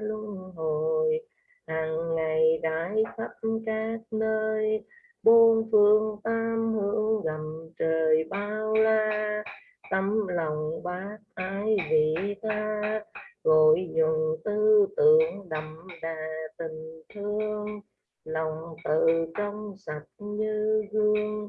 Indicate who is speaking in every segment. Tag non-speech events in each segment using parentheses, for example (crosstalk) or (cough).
Speaker 1: luân hồi, hàng ngày đại khắp các nơi. Bốn phương tam hướng gầm trời bao la, tấm lòng bác ái vị tha. Gọi dùng tư tưởng đậm đà tình thương, lòng tự trong sạch như gương.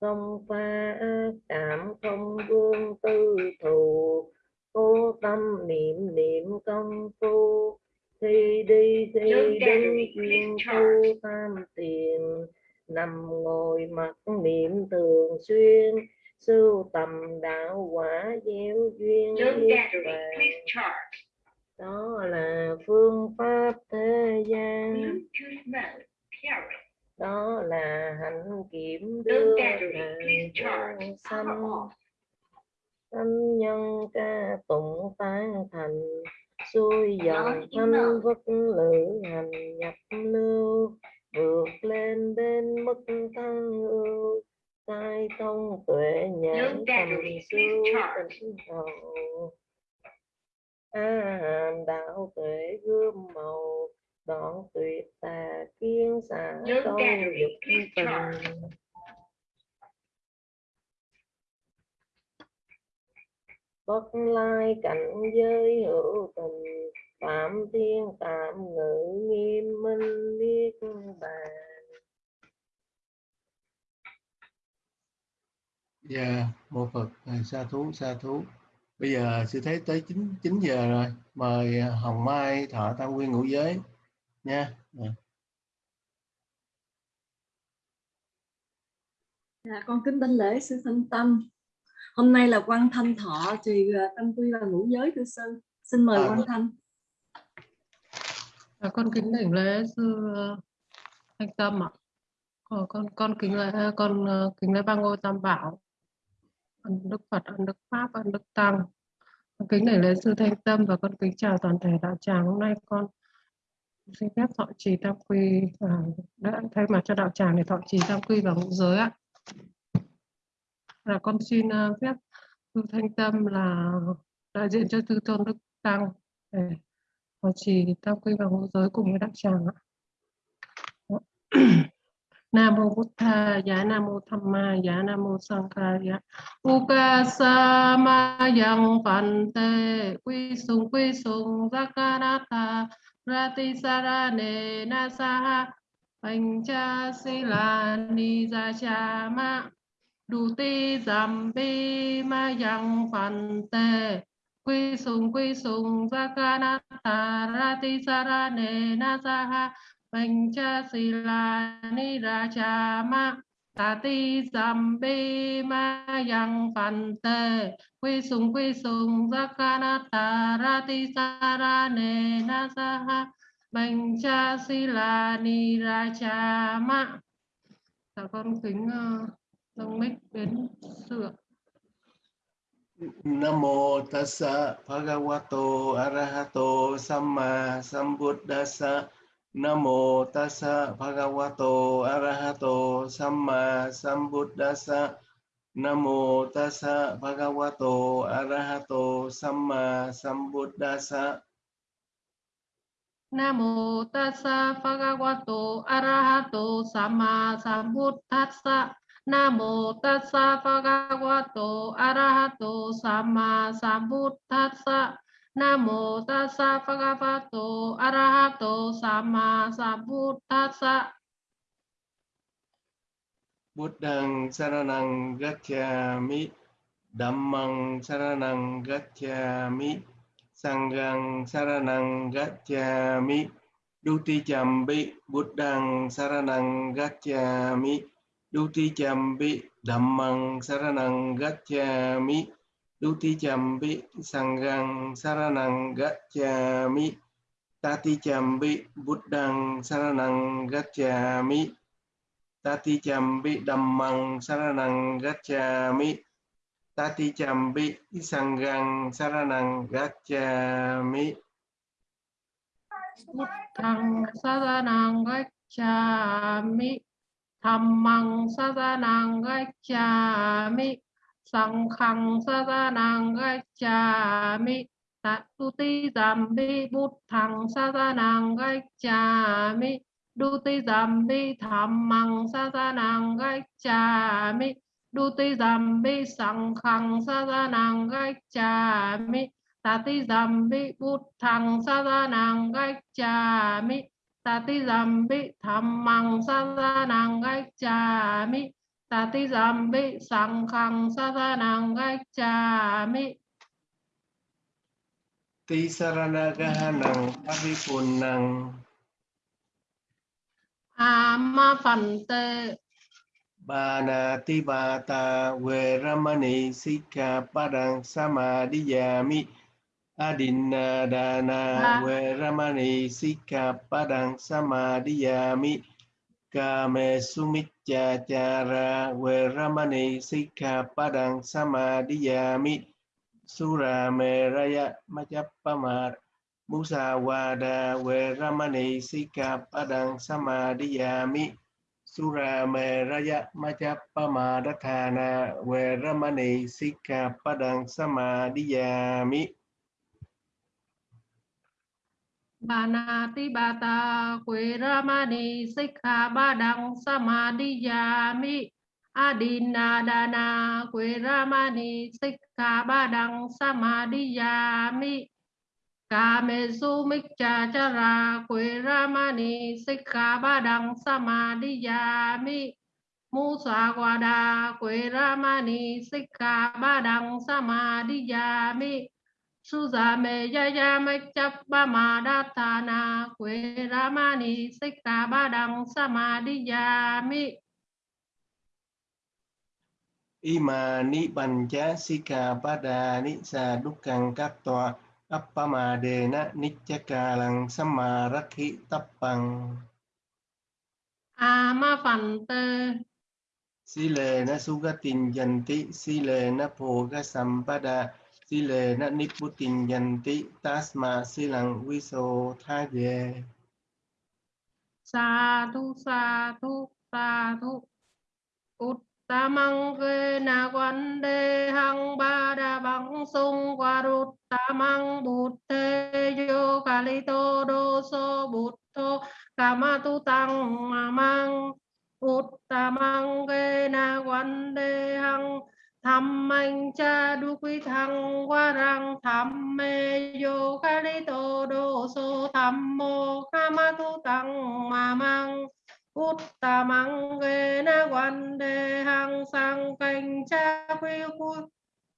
Speaker 1: Không pha ác cảm, không vương tư thù, cố tâm niệm niệm công phu khi đi khi đi chuyên tu tam tiền nằm ngồi mặc niệm thường xuyên sưu tầm đạo quả gieo duyên đó là phương pháp thế gian. Đó là hạnh kiểm đưa hàng sanh. Tâm nhân ca tụng tán thành xuôi dòng thanh vất lữ hành nhập lưu vượt lên đến mức thăng ưu tai thông tuệ nhãn tầm siêu tỉnh hậu. A đạo tuệ gươm màu đoạn tuyệt tà kiến xả câu dục tình bất lai cảnh giới hữu tình phạm thiên tạm ngự nghiêm minh niết bàn
Speaker 2: Dạ, yeah, mô Phật, sa thú, sa thú. Bây giờ sư thấy tới 9, 9 giờ rồi. Mời Hồng Mai thọ tam nguyên ngũ giới nha. Yeah.
Speaker 3: Dạ, con kính đảnh lễ sư thanh tâm. Hôm nay là quan thanh thọ trì ờ, tâm quy và ngũ giới thưa sư. Xin mời à, quan thanh.
Speaker 4: À, con kính đảnh lễ sư ờ, thanh tâm ạ. À. con con kính lễ con kính lễ ba ngôi tam bảo ân đức Phật, ân đức Pháp, ân đức Tăng. Con kính đảnh lễ sư Thanh Tâm và con kính chào toàn thể đạo tràng. Hôm nay con xin phép thọ trì tam quy và đã thay mặt cho đạo tràng để thọ trì tam quy và ngũ giới ạ. Là con xin uh, phép sư Thanh Tâm là đại diện cho tư tôn đức Tăng. Để và chỉ tam quy và ngũ giới cùng với đạo tràng ạ. (clears throat) Nam mô Bụt Tha, Giá Nam mô Tham Ma, Giá Nam mô Sang Ca, Giá. Ukasa Ma Yang Phàn Tê, Quy Sùng Quy Sùng Zakanata, Rati Sarane Nasaha, Bành Cha Sila Ni Cha Ma, Đủ Ti Zambi Ma Yang Phàn Tê, Quy Sùng Quy Sùng ra ca na ta ra ti Sarane cha si la ni ra cha Ma ta ti giảm bê ma Yang Phante Quy Sùng Quy Sùng ra ca na ta ra ti Sarane ni ra cha ma. Dạ con kính uh, dâng mic đến sự
Speaker 2: Nam mô tassa bhagavato arahato samma sambuddhassa. Namo tassa bhagavato arahato samma sambuddhassa. Namo tassa bhagavato arahato samma sambuddhassa.
Speaker 4: Namo tassa bhagavato arahato samma sambuddhassa Nam mô tassa Phagavato arahato samma sambuddhassa. Nam mô tassa Phagavato arahato samma sambuddhassa.
Speaker 2: Buddhang saranang gacchami Dhammang saranang gacchami Sanghang saranang gacchami Duti chambi Buddhang saranang gacchami Duti chambi, Dhammang saranang gacchami Duti chambi, sangang saranang gacchami Tati chambi, buddhang saranang gacchami Tati chambi, dhammang saranang gacchami Tati chambi, sangang saranang gacchami
Speaker 4: Buddhang saranang gacchami Dhammang saranang sa Sanghang saranang gacchami mi tu ti giảm bi bút thằng sa ra nàng gách trà mi đu ti giảm bi tham măng sa ra nàng gách mi đu ti giảm bi sang khang sa ra nàng gách mi ta ti giảm bi bút thằng sa ra nàng gách mi ta ti giảm bi tham măng sa ra nàng gách mi ta ti giảm bi sang khang sa ra nàng gách trà mi
Speaker 2: Ti saranagahanang pavipunnang
Speaker 4: ama phần tê
Speaker 2: Banati bata veramani sikha padang samadhiyami Adinna dana veramani sikha padang samadhiyami Kame sumicchachara veramani sikha padang samadhiyami Sura meraya majappamar Musawada veramani sikha padang samadhiyami Sura meraya majappamadatthana veramani sikha padang samadhiyami
Speaker 4: Banati bata kuiramani sikha badang samadhiyami adina dana kuiramani sikha badang samadhiyami kamesu mikcha chara kuiramani sikha badang samadhiyami musa wada kuiramani sikha badang samadhiyami ni ya su cha ra quê ra ma ni hà ba ma đi ya mi mu sa qua đa quê ra ma ni xích hà ba đăng sa ma đi ya mi Suza me yaya machap ba ma da tha na quê ramani sikha ba
Speaker 2: sikha padani sa dukkang kattva appamadena niccakalang samarakhi tappang.
Speaker 4: Ama phần tê
Speaker 2: Silena sugatin yanti silena bhoga sampada silena niputin yanti tasma silang viso thaye
Speaker 4: sa thu sa thu sa thu. Uttamang ke na quan de hang ba da bằng sung qua rút tamang bụt thế yo kalito doso so bụt thô. Kama tu tăng ma mang. Uttamang ke na quan de hang tham anh cha đu quý thăng qua răng tham mê yo tô đô so tham mô kama tu tăng ma mang Uttamang ghê na quan đề hằng sang canh cha quy quy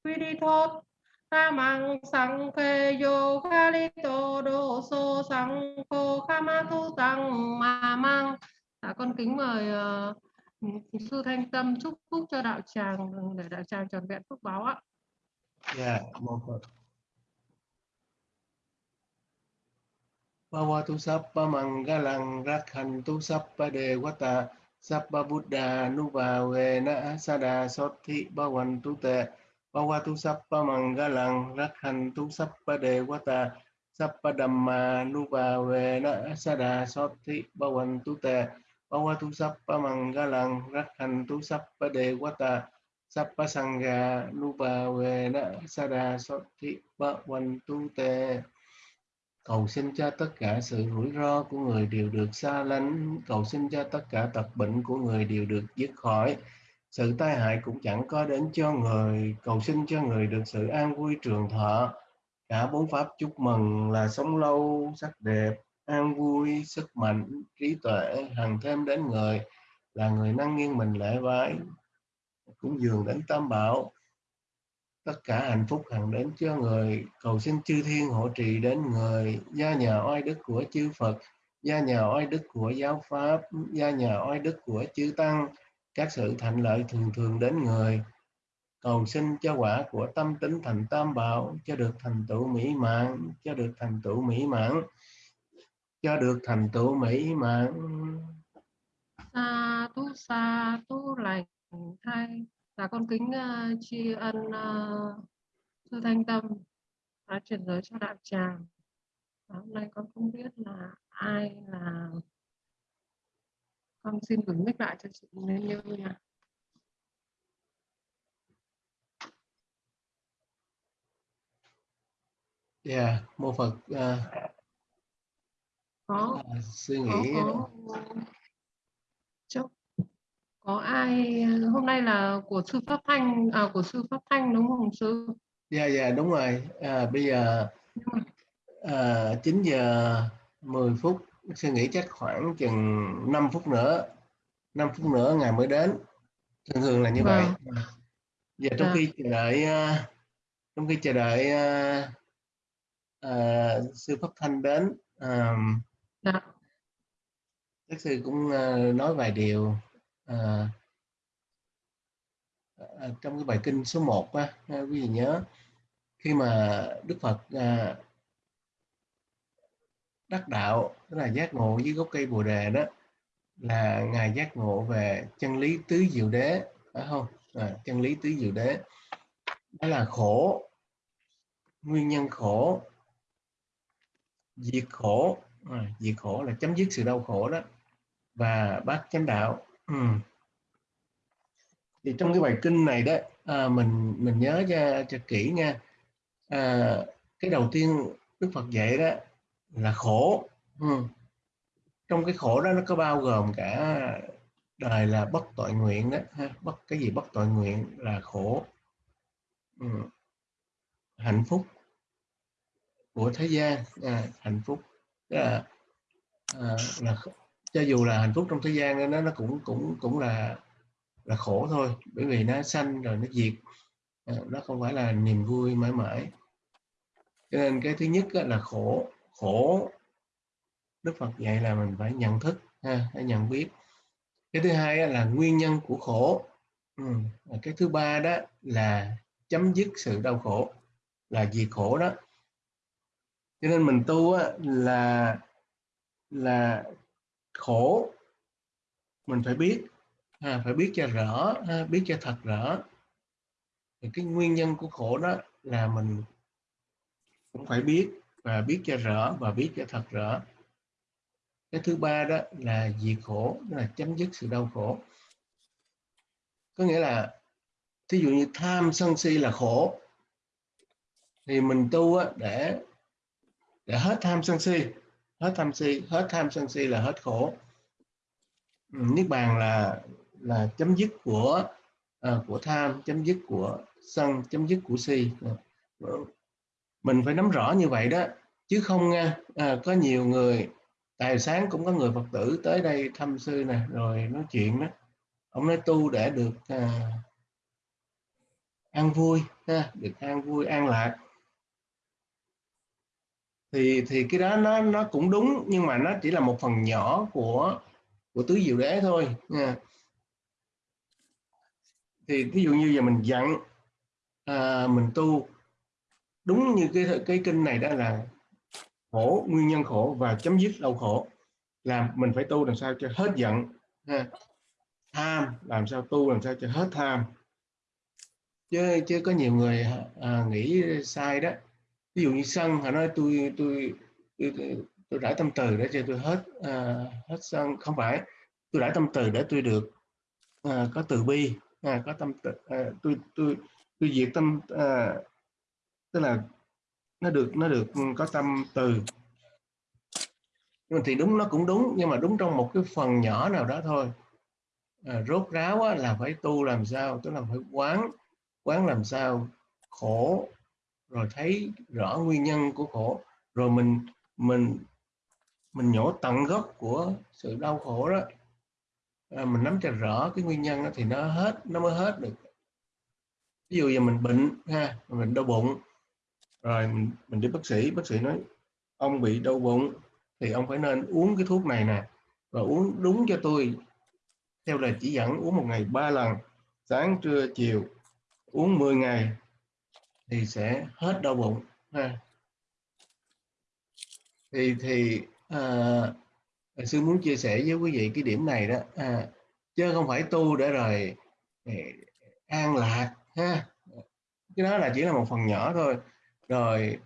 Speaker 4: quy đi thốt ta mang sang kê yo ca li tô đô so sang cô kha ma tu tăng ma mang. À, con kính mời uh, sư thanh tâm chúc phúc cho đạo tràng để đạo tràng tròn vẹn phúc báo ạ
Speaker 2: Dạ, mô Phật. Bhavatu sappa mangalang rakhantu sappa devata sappa buddha nuvavena sada sothi bhavantu te Bhavatu sappa mangalang rakhantu sappa devata sappa dhamma nuvavena sada sothi bhavantu te Bhavatu sappa mangalang rakhantu sappa devata sappa sangha nuvavena sada sothi bhavantu te Cầu xin cho tất cả sự rủi ro của người đều được xa lánh, cầu xin cho tất cả tật bệnh của người đều được dứt khỏi. Sự tai hại cũng chẳng có đến cho người, cầu xin cho người được sự an vui trường thọ. Cả bốn pháp chúc mừng là sống lâu, sắc đẹp, an vui, sức mạnh, trí tuệ, hằng thêm đến người, là người năng nghiêng mình lễ vái cũng dường đến tam bảo, tất cả hạnh phúc hằng đến cho người cầu xin chư thiên hộ trì đến người gia nhà oai đức của chư Phật gia nhà oai đức của giáo pháp gia nhà oai đức của chư tăng các sự thành lợi thường thường đến người. Cầu xin cho quả của tâm tính thành tam bảo cho được thành tựu mỹ mãn cho được thành tựu mỹ mãn cho được thành tựu mỹ mãn.
Speaker 4: Sa tu sa tu lành thay. Dạ con kính uh, tri ân uh, sư thanh tâm đã chuyển giới cho đạo tràng. Và hôm nay con không biết là ai là con xin gửi mic lại cho chị nên như nha.
Speaker 2: Dạ mô phật à,
Speaker 4: có.
Speaker 2: À, suy
Speaker 4: có
Speaker 2: nghĩ.
Speaker 4: có. Chúc. có ai hôm nay là của sư pháp thanh à của sư pháp thanh đúng không sư?
Speaker 2: Dạ dạ đúng rồi. À, bây giờ à, 9 giờ 10 phút suy nghĩ chắc khoảng chừng 5 phút nữa 5 phút nữa ngài mới đến. Thường thường là như vậy.
Speaker 4: Vâng.
Speaker 2: giờ trong
Speaker 4: Dạ.
Speaker 2: khi chờ đợi à, trong khi chờ đợi à, à, sư pháp thanh đến à,
Speaker 4: dạ.
Speaker 2: Các sư cũng ờ, nói vài điều à, trong cái bài kinh số 1 á quý vị nhớ. Khi mà Đức Phật à, đắc đạo tức là giác ngộ dưới gốc cây bồ đề đó là ngài giác ngộ về chân lý tứ diệu đế phải không? À, chân lý tứ diệu đế. Đó là khổ nguyên nhân khổ diệt khổ à, diệt khổ là chấm dứt sự đau khổ đó và bác chánh đạo ừ. thì trong cái bài kinh này đó à, mình mình nhớ cho cho kỹ nha à, cái đầu tiên Đức Phật dạy đó là khổ ừ. trong cái khổ đó nó có bao gồm cả đời là bất tội nguyện đó ha. bất cái gì bất tội nguyện là khổ ừ. hạnh phúc của thế gian à, hạnh phúc là à, là cho dù là hạnh phúc trong thế gian nó nó cũng cũng cũng là là khổ thôi bởi vì nó sanh rồi nó diệt. À, nó không phải là niềm vui mãi mãi. Cho nên cái thứ nhất là khổ khổ. Đức Phật dạy là mình phải nhận thức ha, phải nhận biết. Cái thứ hai là nguyên nhân của khổ. Ừ. cái thứ ba đó là chấm dứt sự đau khổ là diệt khổ đó cho nên mình tu á, là là khổ. Mình phải biết ha, phải biết cho rõ ha, biết cho thật rõ. Thì cái nguyên nhân của khổ đó là mình cũng phải biết và biết cho rõ và biết cho thật rõ. Cái thứ ba đó là diệt khổ là chấm dứt sự đau khổ. Có nghĩa là thí dụ như tham sân si là khổ thì mình tu á, để để hết tham sân si. Hết tham si hết tham sân si là hết khổ. Ừ, Niết bàn là là chấm dứt của à, của tham chấm dứt của sân chấm dứt của si. Mình phải nắm rõ như vậy đó. Chứ không nha à, có nhiều người tài sáng cũng có người phật tử tới đây thăm sư nè rồi nói chuyện đó. Ông nói tu để được à, an vui ha, được an vui an lạc thì thì cái đó nó nó cũng đúng nhưng mà nó chỉ là một phần nhỏ của của tứ diệu đế thôi nha. Thì ví dụ như giờ mình dặn à, mình tu đúng như cái cái kinh này đó là khổ nguyên nhân khổ và chấm dứt đau khổ là mình phải tu làm sao cho hết giận ha. tham làm sao tu làm sao cho hết tham. Chứ chứ có nhiều người à, nghĩ sai đó ví dụ như sân họ nói tôi tôi tôi, tôi, tôi rải tâm từ để cho tôi hết uh, hết sân. Không phải tôi rải tâm từ để tôi được uh, có từ bi uh, có tâm từ, uh, tôi tôi tôi diệt tâm uh, tức là nó được nó được có tâm từ. Nhưng mà thì đúng nó cũng đúng nhưng mà đúng trong một cái phần nhỏ nào đó thôi. À, rốt ráo á, là phải tu làm sao tức là phải quán quán làm sao khổ rồi thấy rõ nguyên nhân của khổ rồi mình mình mình nhổ tận gốc của sự đau khổ đó. À, mình nắm cho rõ cái nguyên nhân đó, thì nó hết nó mới hết được. Ví dụ giờ mình bệnh ha mình đau bụng rồi mình, mình đi bác sĩ bác sĩ nói ông bị đau bụng thì ông phải nên uống cái thuốc này nè và uống đúng cho tôi. Theo lời chỉ dẫn uống một ngày ba lần sáng trưa chiều uống 10 ngày thì sẽ hết đau bụng. Ha. thì thì à, sư muốn chia sẻ với quý vị cái điểm này đó à, chứ không phải tu để rồi để an lạc ha. Cái đó là chỉ là một phần nhỏ thôi. Rồi,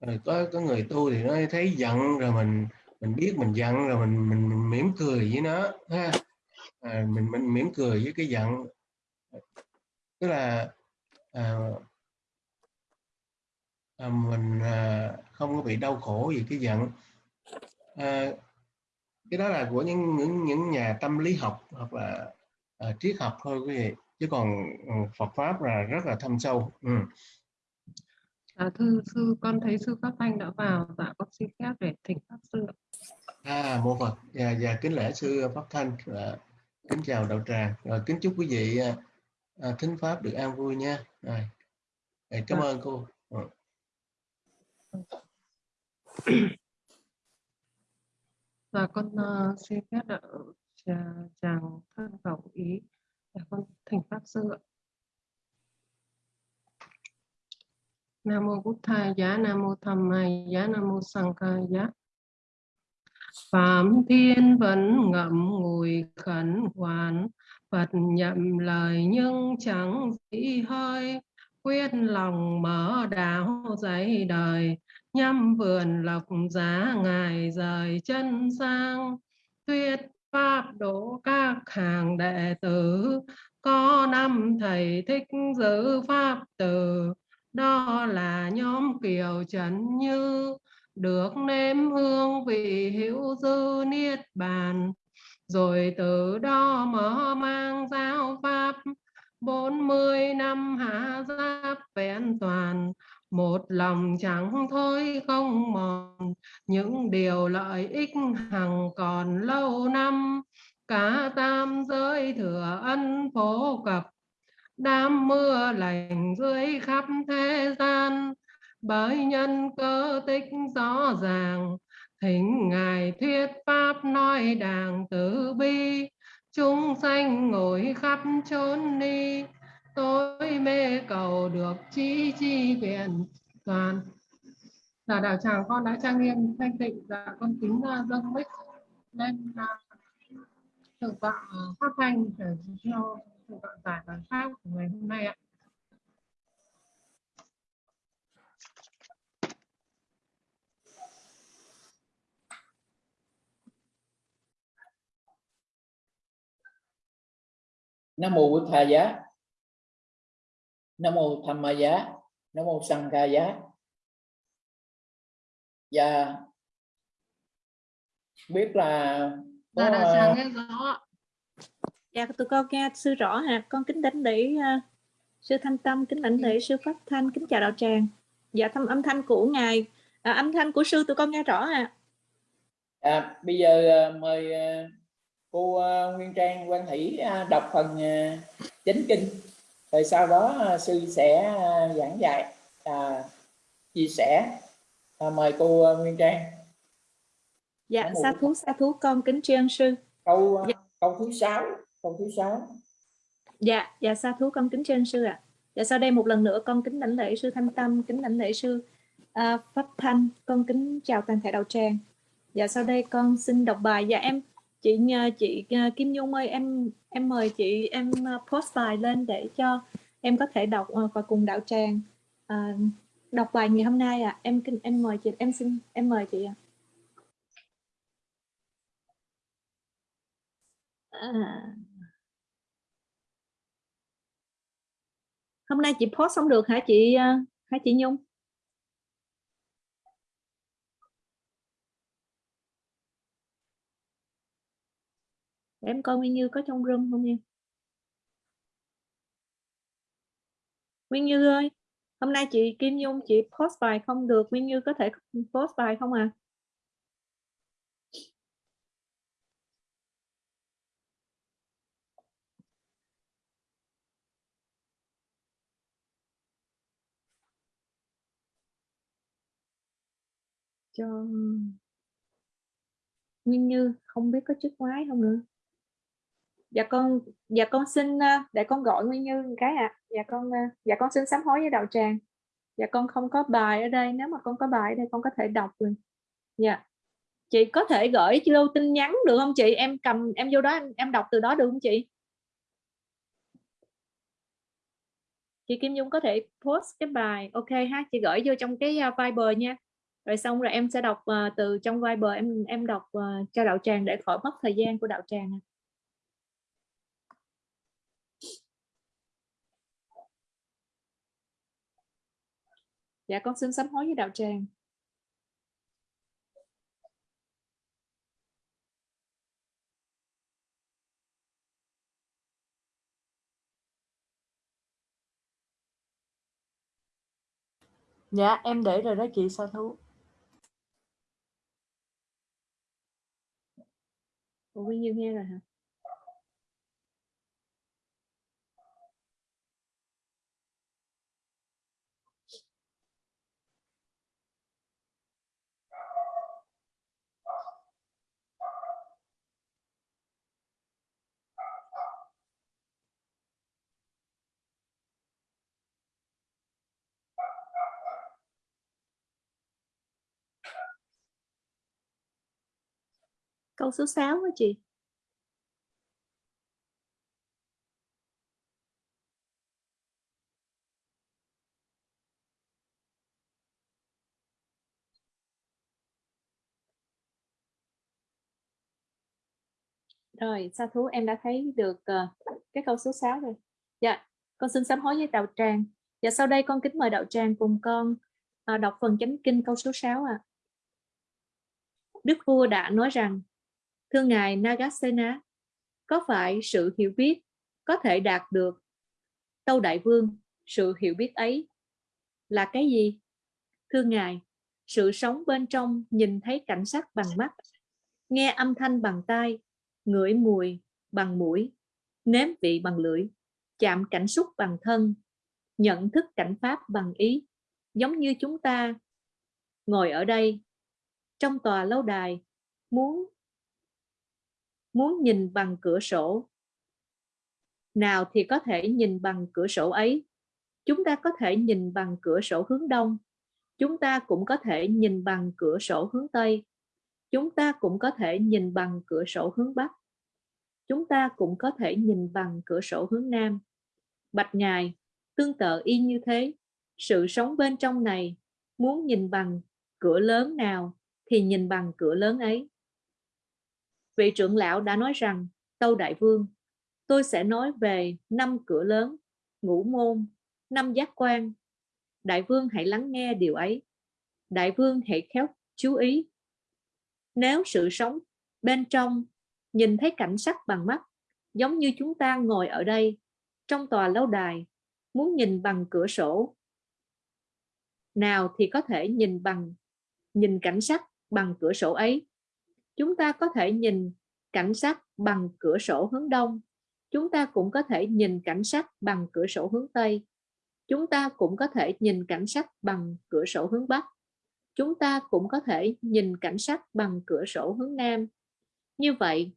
Speaker 2: rồi có có người tu thì nó thấy giận rồi mình mình biết mình giận rồi mình mình, mình mỉm cười với nó ha. À, mình mình mỉm cười với cái giận. Tức là à, à, mình à, không có bị đau khổ vì cái giận à, cái đó là của những những những nhà tâm lý học hoặc là à, triết học thôi quý vị chứ còn ừ, Phật pháp là rất là thâm sâu ừ.
Speaker 4: Dạ thưa sư, con thấy sư Pháp Thanh đã vào, dạ con xin phép để thỉnh Pháp sư.
Speaker 2: À, mô Phật và, và kính lễ sư Pháp Thanh và kính chào đạo tràng rồi kính chúc quý vị à, à, thính pháp được an vui nha rồi. Rồi, cảm
Speaker 4: Dạ.
Speaker 2: ơn cô.
Speaker 4: Dạ con uh, xin phép đạo chào chàng thân cầu ý. là con thành Pháp sư ạ. Nam mô Bụt Thầy Giá, Nam mô Tham Mai Giá, Nam mô Sang Ca Giá. Phạm Thiên vẫn ngậm ngùi khẩn hoàn, Phật nhậm lời nhưng chẳng dĩ hơi, quyết lòng mở đạo dạy đời, nhâm vườn lộc giá ngài rời chân sang, thuyết pháp độ các hàng đệ tử, có năm thầy thích giữ pháp từ, đó là nhóm kiều trần như được nếm hương vị hữu dư niết bàn. Rồi từ đó mở mang giáo pháp bốn mươi năm hạ giáp vẹn toàn, một lòng chẳng thôi không mòn. Những điều lợi ích hằng còn lâu năm, cả tam giới thừa ân phổ cập. Đám mưa lành dưới khắp thế gian, bởi nhân cơ tích rõ ràng. Thỉnh ngài thuyết pháp nói đàng tử bi chúng sanh ngồi khắp chốn đi tôi mê cầu được chí chi viện toàn. Là đạo tràng con đã trang nghiêm, thanh tịnh và con kính dâng mic lên thượng tọa phát pháp thanh để theo thượng tọa giải bài pháp của ngày hôm nay ạ.
Speaker 5: Nam mô Bụt Thà Giá. Nam mô Tham Ma Giá. Nam mô Sang Ca Giá. Và biết là có, ờ,
Speaker 4: tràng nghe rõ
Speaker 6: Dạ tụi con nghe sư rõ hả? Con kính đảnh lễ ờ, sư Thanh Tâm, kính đảnh lễ sư Pháp Thanh, kính chào đạo tràng. Dạ thăm âm thanh của ngài, à, âm thanh của sư tụi con nghe rõ hả?
Speaker 5: à, bây giờ ờ, mời ờ, cô ờ, Nguyên Trang Quan Thủy ờ, đọc phần ờ, chánh kinh. Rồi sau đó sư sẽ giảng dạy, à, chia sẻ. À, mời cô Nguyên Trang.
Speaker 6: Dạ sa thú sa thú con kính tri ân sư.
Speaker 5: Câu
Speaker 6: Dạ.
Speaker 5: câu thứ sáu, câu thứ sáu.
Speaker 6: Dạ dạ sa thú con kính tri ân sư ạ. Dạ sau đây một lần nữa con kính đảnh lễ sư Thanh Tâm, kính đảnh lễ sư à, Pháp Thanh, con kính chào toàn thể đạo tràng. Dạ sau đây con xin đọc bài. Dạ em chị à, chị à, Kim Nhung ơi em em mời chị em à, post bài lên để cho em có thể đọc và cùng đạo tràng à, đọc bài ngày hôm nay ạ. Em em mời chị em xin em mời chị ạ. À. Hôm nay chị post xong được hả chị hả chị Nhung? Để em coi Nguyên Như có trong room không nha. Nguyên Như ơi, hôm nay chị Kim Nhung chị post bài không được, Nguyên Như có thể post bài không à? Cho Nguyên Như không biết có chiếc quái không nữa. Dạ con dạ con xin ờ, để con gọi Nguyên Như một cái ạ. Dạ con ờ, dạ con xin sám hối với đạo tràng. Dạ con không có bài ở đây, nếu mà con có bài ở đây con có thể đọc rồi. Dạ. Chị có thể gửi lưu tin nhắn được không chị? Em cầm em vô đó em, em đọc từ đó được không chị? Chị Kim Dung có thể post cái bài ok ha, chị gửi vô trong cái ờ, Viber nha. Rồi xong rồi em sẽ đọc uh, từ trong Viber em em đọc uh, cho đạo tràng để khỏi mất thời gian của đạo tràng. Dạ con xin sám hối với đạo tràng. Dạ em để rồi đó chị sa thú? Ủa, Quy Như nghe rồi hả câu số 6 đó chị Rồi, sa thú em đã thấy được uh, cái câu số 6 rồi. Dạ, con xin sám hối với đạo tràng. Dạ, sau đây con kính mời đạo tràng cùng con uh, đọc phần chánh kinh câu số 6 ạ. À. Đức vua đã nói rằng, thưa ngài Nagasena, có phải sự hiểu biết có thể đạt được Tâu Đại Vương, sự hiểu biết ấy là cái gì? Thưa ngài, sự sống bên trong nhìn thấy cảnh sắc bằng mắt, nghe âm thanh bằng tai, ngửi mùi bằng mũi, nếm vị bằng lưỡi, chạm cảnh xúc bằng thân, nhận thức cảnh pháp bằng ý, giống như chúng ta ngồi ở đây trong tòa lâu đài muốn muốn nhìn bằng cửa sổ. Nào thì có thể nhìn bằng cửa sổ ấy. Chúng ta có thể nhìn bằng cửa sổ hướng đông. Chúng ta cũng có thể nhìn bằng cửa sổ hướng tây. Chúng ta cũng có thể nhìn bằng cửa sổ hướng bắc. Chúng ta cũng có thể nhìn bằng cửa sổ hướng nam. Bạch ngài, tương tự y như thế. Sự sống bên trong này, muốn nhìn bằng cửa lớn nào thì nhìn bằng cửa lớn ấy vị trưởng lão đã nói rằng, tâu đại vương, tôi sẽ nói về năm cửa lớn, ngũ môn, năm giác quan. Đại vương hãy lắng nghe điều ấy. Đại vương hãy khéo chú ý. Nếu sự sống bên trong nhìn thấy cảnh sắc bằng mắt, giống như chúng ta ngồi ở đây, trong tòa lâu đài, muốn nhìn bằng cửa sổ, nào thì có thể nhìn bằng, nhìn cảnh sắc bằng cửa sổ ấy chúng ta có thể nhìn cảnh sắc bằng cửa sổ hướng đông. Chúng ta cũng có thể nhìn cảnh sắc bằng cửa sổ hướng tây. Chúng ta cũng có thể nhìn cảnh sắc bằng cửa sổ hướng bắc. Chúng ta cũng có thể nhìn cảnh sắc bằng cửa sổ hướng nam. Như vậy,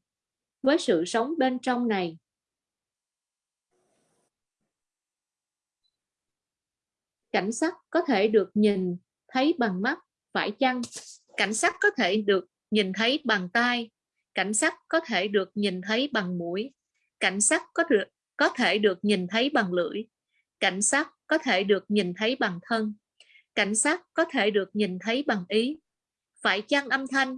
Speaker 6: với sự sống bên trong này, cảnh sắc có thể được nhìn thấy bằng mắt, phải chăng cảnh sắc có thể được nhìn thấy bằng tai cảnh sắc có thể được nhìn thấy bằng mũi cảnh sắc có được có thể được nhìn thấy bằng lưỡi cảnh sắc có thể được nhìn thấy bằng thân cảnh sắc có thể được nhìn thấy bằng ý phải chăng âm thanh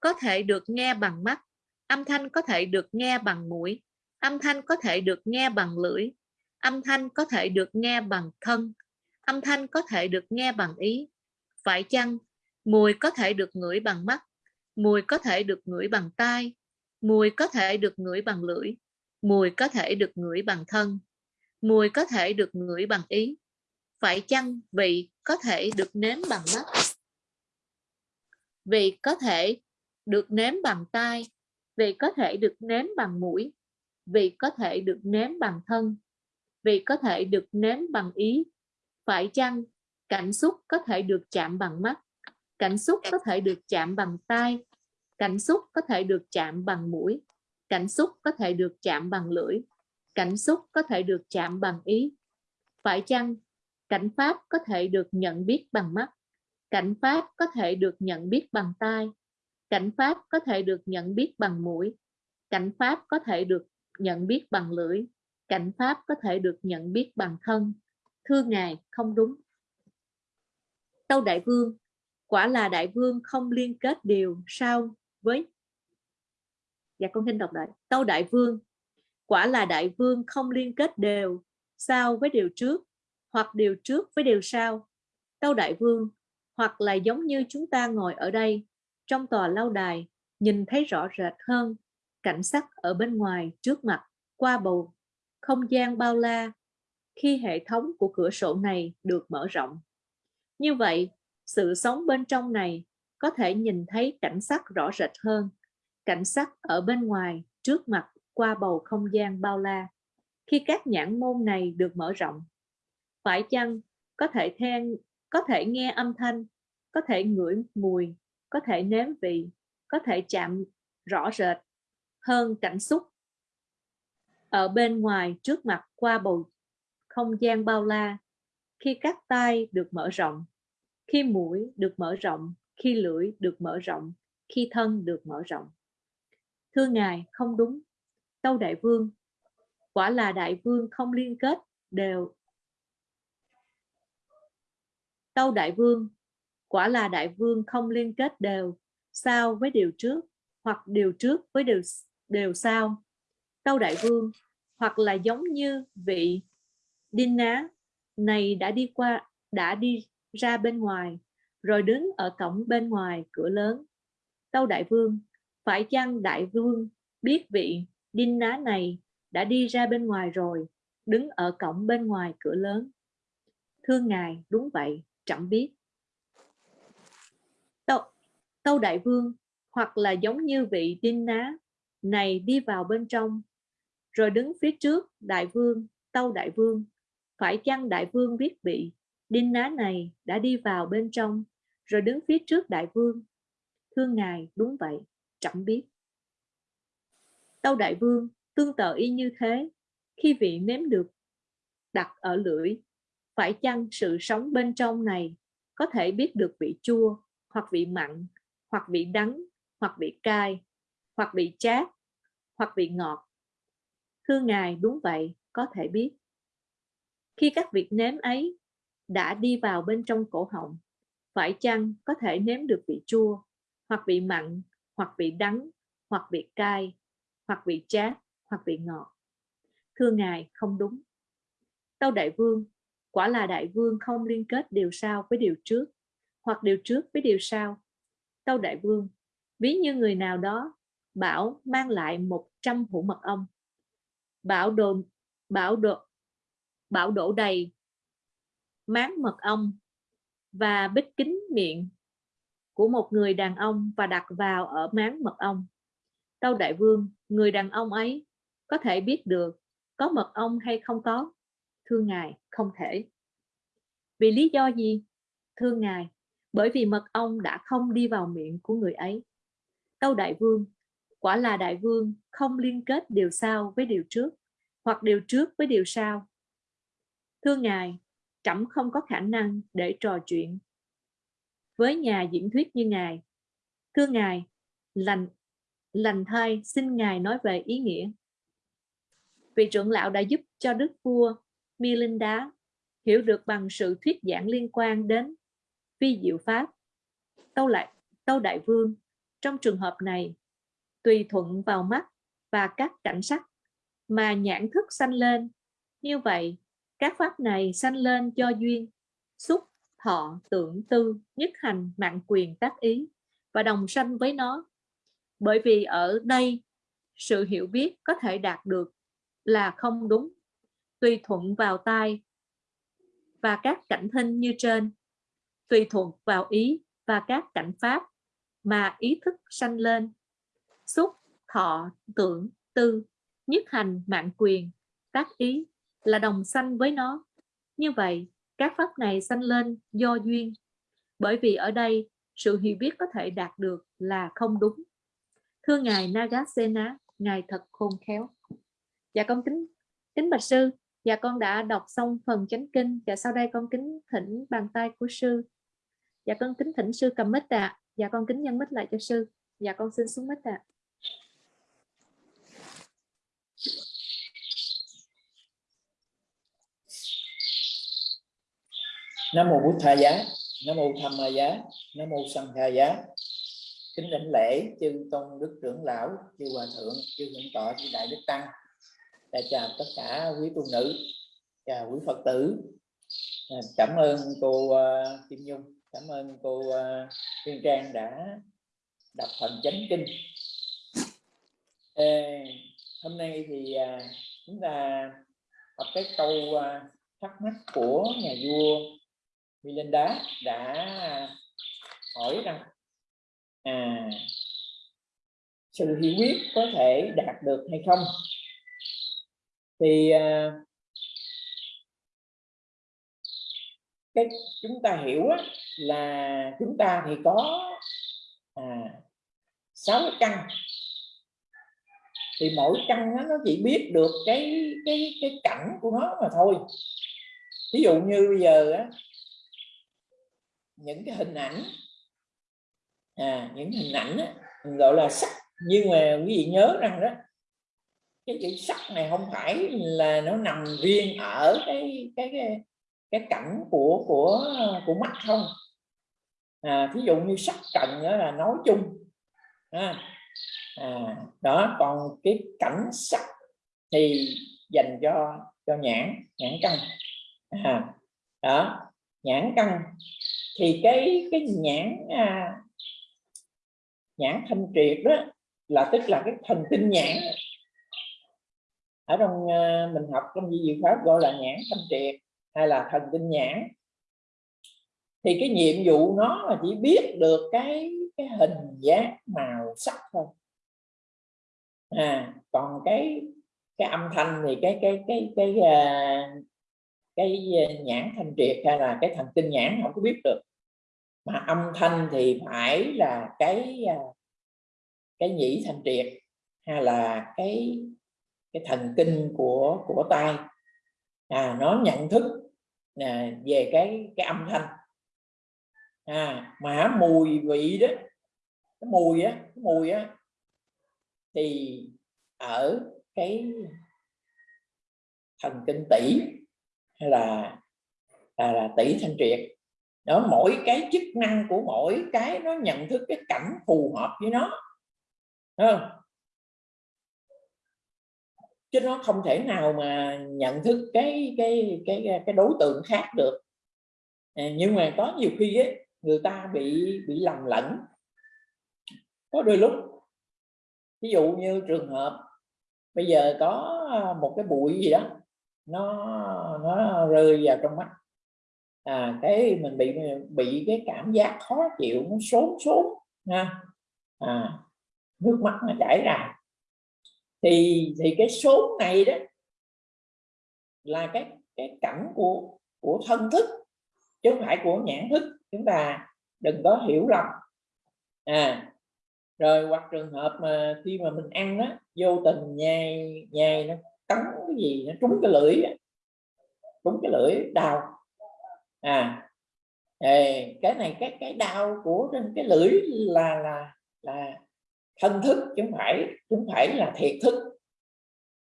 Speaker 6: có thể được nghe bằng mắt âm thanh có thể được nghe bằng mũi âm thanh có thể được nghe bằng lưỡi âm thanh có thể được nghe bằng thân âm thanh có thể được nghe bằng ý phải chăng mùi có thể được ngửi bằng mắt mùi có thể được ngửi bằng tai mùi có thể được ngửi bằng lưỡi mùi có thể được ngửi bằng thân mùi có thể được ngửi bằng ý phải chăng vị có thể được nếm bằng mắt vị có thể được nếm bằng tai vị có thể được nếm bằng mũi vị có thể được nếm bằng thân vị có thể được nếm bằng ý phải chăng cảnh xúc có thể được chạm bằng mắt cảnh xúc có thể được chạm bằng tai. Cảnh xúc có thể được chạm bằng mũi. Cảnh xúc có thể được chạm bằng lưỡi. Cảnh xúc có thể được chạm bằng ý. Phải chăng cảnh pháp có thể được nhận biết bằng mắt? Cảnh pháp có thể được nhận biết bằng tai. Cảnh pháp có thể được nhận biết bằng mũi. Cảnh pháp có thể được nhận biết bằng lưỡi. Cảnh pháp có thể được nhận biết bằng thân. Thưa ngài không đúng. Tâu đại vương quả là đại vương không liên kết điều sao với? Dạ con xin đọc lại. Tâu đại vương quả là đại vương không liên kết đều sao với điều trước hoặc điều trước với điều sau? Tâu Đại Vương, hoặc là giống như chúng ta ngồi ở đây, trong tòa lâu đài, nhìn thấy rõ rệt hơn cảnh sắc ở bên ngoài trước mặt qua bầu không gian bao la khi hệ thống của cửa sổ này được mở rộng. Như vậy, sự sống bên trong này có thể nhìn thấy cảnh sắc rõ rệt hơn, cảnh sắc ở bên ngoài trước mặt qua bầu không gian bao la. Khi các nhãn môn này được mở rộng, phải chăng có thể then, có thể nghe âm thanh, có thể ngửi mùi, có thể nếm vị, có thể chạm rõ rệt hơn cảnh xúc ở bên ngoài trước mặt qua bầu không gian bao la khi các tay được mở rộng khi mũi được mở rộng, khi lưỡi được mở rộng, khi thân được mở rộng. Thưa ngài, không đúng. Tâu đại vương, quả là đại vương không liên kết đều. Tâu đại vương, quả là đại vương không liên kết đều, sao với điều trước, hoặc điều trước với điều đều sao? Tâu đại vương, hoặc là giống như vị đinh ná này đã đi qua, đã đi ra bên ngoài rồi đứng ở cổng bên ngoài cửa lớn. Tâu đại vương phải chăng đại vương biết vị đinh ná này đã đi ra bên ngoài rồi đứng ở cổng bên ngoài cửa lớn? Thưa ngài đúng vậy chẳng biết. Tâu, tâu đại vương hoặc là giống như vị đinh ná này đi vào bên trong rồi đứng phía trước đại vương tâu đại vương phải chăng đại vương biết bị đinh ná này đã đi vào bên trong, rồi đứng phía trước đại vương. Thưa ngài, đúng vậy chẳng biết. Tâu đại vương, tương tự y như thế. Khi vị nếm được đặt ở lưỡi, phải chăng sự sống bên trong này có thể biết được vị chua, hoặc vị mặn, hoặc vị đắng, hoặc vị cay, hoặc vị chát, hoặc vị ngọt? Thưa ngài, đúng vậy, có thể biết. Khi các việc nếm ấy đã đi vào bên trong cổ họng. Phải chăng có thể nếm được vị chua, hoặc vị mặn, hoặc vị đắng, hoặc vị cay, hoặc vị chát, hoặc vị ngọt? Thưa ngài, không đúng. Tâu đại vương, quả là đại vương không liên kết điều sau với điều trước, hoặc điều trước với điều sau. Tâu đại vương, ví như người nào đó bảo mang lại 100 hũ mật ong, bảo đồ bảo đồ bảo đổ đầy máng mật ong và bít kính miệng của một người đàn ông và đặt vào ở máng mật ong. Tâu đại vương, người đàn ông ấy có thể biết được có mật ong hay không có? Thưa ngài, không thể. Vì lý do gì? Thưa ngài, bởi vì mật ong đã không đi vào miệng của người ấy. Tâu đại vương, quả là đại vương không liên kết điều sau với điều trước hoặc điều trước với điều sau. Thưa ngài trẫm không có khả năng để trò chuyện với nhà diễn thuyết như ngài thưa ngài lành lành thay xin ngài nói về ý nghĩa vị trưởng lão đã giúp cho đức vua Milinda hiểu được bằng sự thuyết giảng liên quan đến vi diệu pháp tâu lại tâu đại vương trong trường hợp này tùy thuận vào mắt và các cảnh sắc mà nhãn thức sanh lên. Như vậy, các pháp này sanh lên cho duyên, xúc, thọ, tưởng, tư, nhất hành, mạng quyền, tác ý và đồng sanh với nó. Bởi vì ở đây, sự hiểu biết có thể đạt được là không đúng, tùy thuận vào tai và các cảnh thinh như trên, tùy thuận vào ý và các cảnh pháp mà ý thức sanh lên. Xúc thọ tưởng tư nhất hành mạng quyền tác ý là đồng sanh với nó. Như vậy các pháp này sanh lên do duyên bởi vì ở đây sự hiểu biết có thể đạt được là không đúng. Thưa ngài Nagasena ngài thật khôn khéo. Dạ con kính kính bạch sư dạ con đã đọc xong phần chánh kinh và dạ, sau đây con kính thỉnh bàn tay của sư. Dạ con kính thỉnh sư cầm mít ạ. À. dạ con kính nhân mít lại cho sư. Dạ con xin xuống mít ạ. à.
Speaker 5: Nam mô bút tha giá nam mô tham ma giá nam mô sanh tha giá. Kính đảnh lễ chư tôn đức trưởng lão chư hòa thượng chư thượng tọa chư đại đức tăng. Và chào tất cả quý tu nữ chào quý phật tử. À, cảm ơn cô uh, Kim Nhung cảm ơn cô à, uh, Tuyên Trang đã đọc phần chánh kinh. Ê, hôm nay thì uh, chúng ta học cái câu uh, thắc mắc của nhà vua Milinda đã hỏi rằng à, sự hiểu biết có thể đạt được hay không? Thì à, cái chúng ta hiểu á, là chúng ta thì có à, sáu căn. Thì mỗi căn nó, nó chỉ biết được cái cái cái cảnh của nó mà thôi. Ví dụ như bây giờ á, những cái hình ảnh. À, những hình ảnh á, gọi là sắc nhưng mà quý vị nhớ rằng đó cái chữ sắc này không phải là nó nằm riêng ở cái cái cái, cái cảnh của của của mắt không. À, thí dụ như sắc trần đó là nói chung à, à, đó còn cái cảnh sắc thì dành cho cho nhãn nhãn căn. À, đó nhãn căn thì cái cái nhãn à, nhãn thanh triệt đó là tức là cái thần kinh nhãn. Ở trong à, mình học trong di diệu pháp gọi là nhãn thanh triệt hay là thần kinh nhãn. Thì cái nhiệm vụ nó là chỉ biết được cái cái hình dáng màu sắc thôi. À còn cái cái âm thanh thì cái cái cái cái cái, uh, cái ờ, nhãn thanh triệt hay là cái thần kinh nhãn không có biết được. Mà âm thanh thì phải là cái ờ, cái nhĩ thanh triệt hay là cái cái thần kinh của của tai. À nó nhận thức à, về cái cái âm thanh. À mà mùi vị đó cái mùi á cái mùi á thì ở cái thần kinh tỷ hay là là, là tỷ thanh triệt. Đó mỗi cái chức năng của mỗi cái nó nhận thức cái cảnh phù hợp với nó. Không? chứ nó không thể nào mà nhận thức cái cái cái cái đối tượng khác được. À, nhưng mà có nhiều khi ấy, người ta bị bị lầm lẫn. Có đôi lúc ví dụ như trường hợp bây giờ có à, một cái bụi gì đó nó nó rơi vào trong mắt. À cái mình bị bị cái cảm giác khó chịu nó sốn sốn ha à nước mắt nó chảy ra. Thì thì cái số này đó là cái cái cảnh của của thân thức, chứ không phải của nhãn thức. Chúng ta đừng có hiểu lầm. À rồi hoặc trường hợp mà khi mà mình ăn đó vô tình nhai nhai nó cắn cái gì, nó trúng cái lưỡi cũng cái lưỡi đau. À cái này, cái cái đau của trên cái lưỡi là là là thân thức, chứ không phải, chứ không phải là thiệt thức.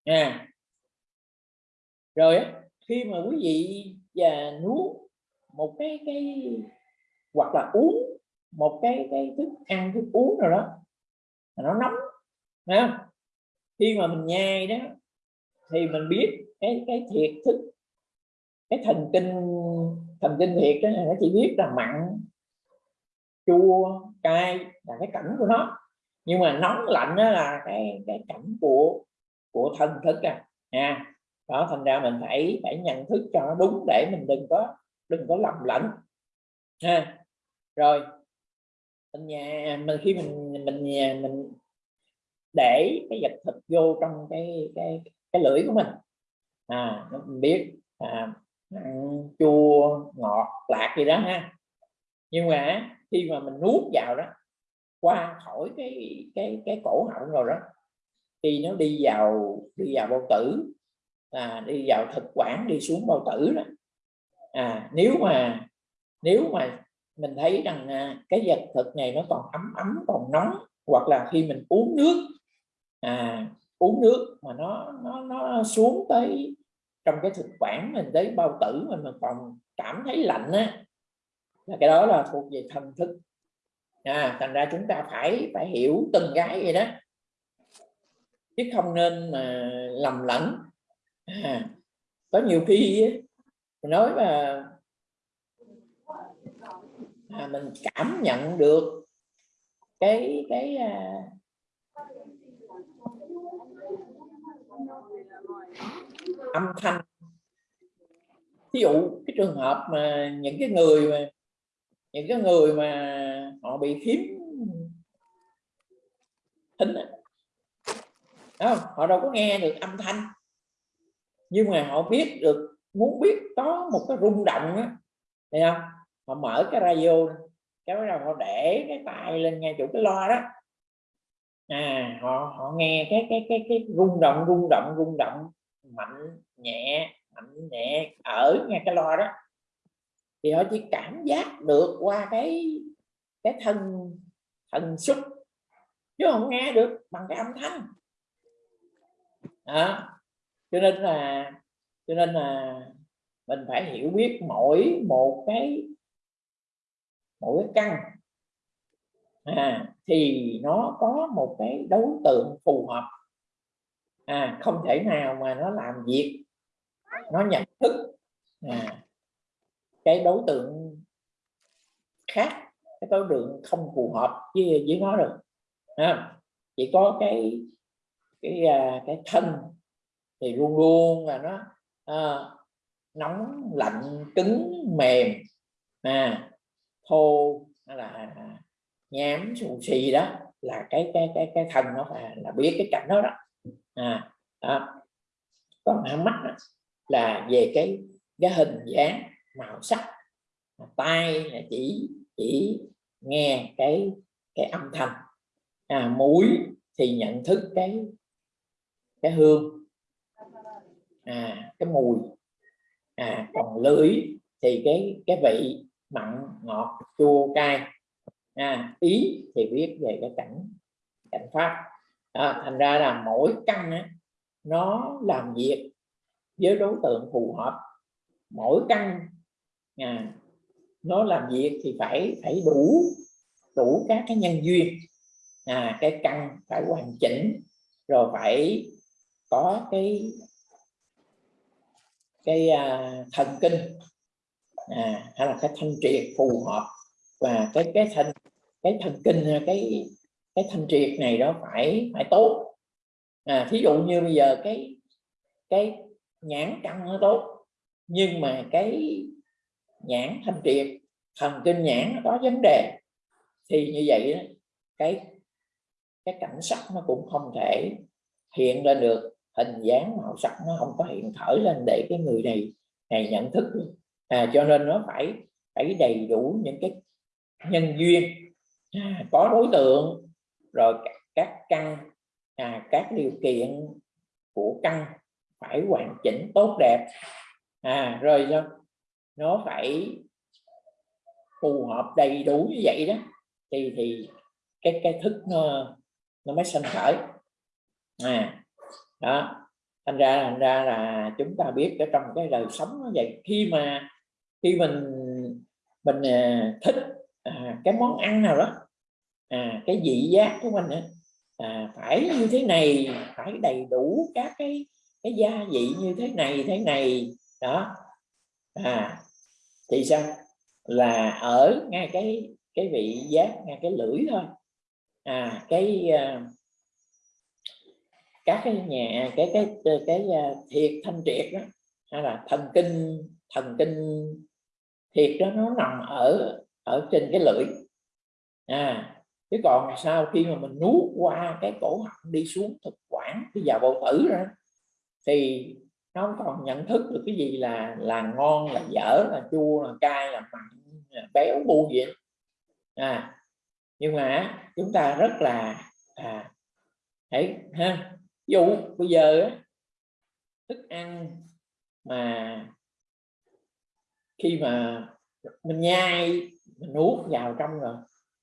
Speaker 5: À rồi khi mà quý vị và nuốt một cái cái, hoặc là uống một cái cái thức ăn, thức uống rồi đó nó nóng ha khi mà mình nhai đó, thì mình biết cái cái thiệt thức cái thần kinh thần kinh thiệt đó nó chỉ biết là mặn chua cay là cái cảnh của nó. Nhưng mà nóng lạnh đó là cái cái cảnh của của thân thức à. Nha đó thành ra mình phải phải nhận thức cho nó đúng để mình đừng có đừng có lầm lẫn. Ha rồi mình nhà mình khi mình mình nhà mình để cái vật thịt vô trong cái cái cái lưỡi của mình. À mình biết à, chua ngọt lạc gì đó ha. Nhưng mà khi mà mình nuốt vào đó qua khỏi cái cái cái cổ họng rồi đó thì nó đi vào đi vào bao tử à, đi vào thực quản đi xuống bao tử đó. À nếu mà nếu mà mình thấy rằng à, cái vật thực này nó còn ấm ấm còn nóng hoặc là khi mình uống nước à uống nước mà nó nó nó xuống tới trong cái thực quản mình tới bao tử mình mình còn cảm thấy lạnh á là cái đó là thuộc về thần thức. À, thành ra chúng ta phải phải hiểu từng cái vậy đó. Chứ không nên mà lầm lẫn. À, có nhiều khi nói mà à, mình cảm nhận được cái cái à, âm thanh. Ví dụ cái trường hợp mà những cái người mà, những cái người mà họ bị khiếm thính đó không? họ đâu có nghe được âm thanh. Nhưng mà họ biết được, muốn biết có một cái rung động á, thấy không? Họ mở cái radio cái bắt đầu họ để cái tay lên ngay chỗ cái loa đó à họ họ nghe cái cái cái cái rung động rung động rung động, mạnh nhẹ mạnh nhẹ, ở nghe cái loa đó thì họ chỉ cảm giác được qua cái cái thân, thần xúc, chứ không nghe được bằng cái âm thanh đó. cho nên là, cho nên là mình phải hiểu biết mỗi một cái, mỗi cái căn à, thì nó có một cái đối tượng phù hợp. À, không thể nào mà nó làm việc nó nhận thức. À, cái đối tượng khác cái đối tượng không phù hợp với với nó được à, chỉ có cái cái à, cái thân thì luôn luôn là nó à, nóng lạnh cứng mềm. À, thô là nhám xù xì đó là cái cái cái cái thân nó là, là biết cái cảnh đó đó. À, đó. còn mắt đó, là về cái cái hình dáng màu sắc. Tay là chỉ chỉ nghe cái cái âm thanh. À, mũi thì nhận thức cái cái hương. À, cái mùi. À, còn lưỡi thì cái cái vị mặn ngọt chua cay à, ý thì biết về cái cảnh cảnh pháp. À, thành ra là mỗi căn á, nó làm việc với đối tượng phù hợp. Mỗi căn à, nó làm việc thì phải phải đủ đủ các cái nhân duyên. À, cái căn phải hoàn chỉnh rồi phải có cái cái à, thần kinh. À, hay là cái thanh triệt phù hợp và cái cái thanh cái thần kinh à, cái cái thanh triệt này đó phải phải tốt. À, thí dụ như bây giờ cái cái nhãn căng nó tốt nhưng mà cái nhãn thanh triệt thần kinh nhãn nó có vấn đề thì như vậy đó, cái cái cảnh sắc nó cũng không thể hiện lên được hình dáng màu sắc nó không có hiện khởi lên để cái người này này nhận thức. À, cho nên nó phải phải đầy đủ những cái nhân duyên có đối tượng rồi các căn à, các điều kiện của căn phải hoàn chỉnh tốt đẹp. À, rồi nó phải phù hợp đầy đủ như vậy đó thì thì cái cái thức nó nó mới sinh khởi. À đó thành ra thành ra là chúng ta biết ở trong cái đời sống như vậy. Khi mà khi mình mình à, thích à, cái món ăn nào đó? À, cái vị giác của mình à, phải như thế này phải đầy đủ các cái cái gia vị như thế này thế này. Đó. À thì sao? Là ở ngay cái cái vị giác ngay cái lưỡi thôi. À cái uh, các cái nhà cái cái cái, cái uh, thiệt thanh triệt đó. Hay là thần kinh thần kinh thiệt đó nó nằm ở ở trên cái lưỡi. À chứ còn sau khi mà mình nuốt qua cái cổ họng đi xuống thực quản đi vào dạ bầu tử ra thì nó không còn nhận thức được cái gì là là ngon là dở là chua là cay là mặn là béo bu gì à nhưng mà chúng ta rất là à, hãy ha ví dụ bây giờ thức ăn mà khi mà mình nhai mình nuốt vào trong rồi.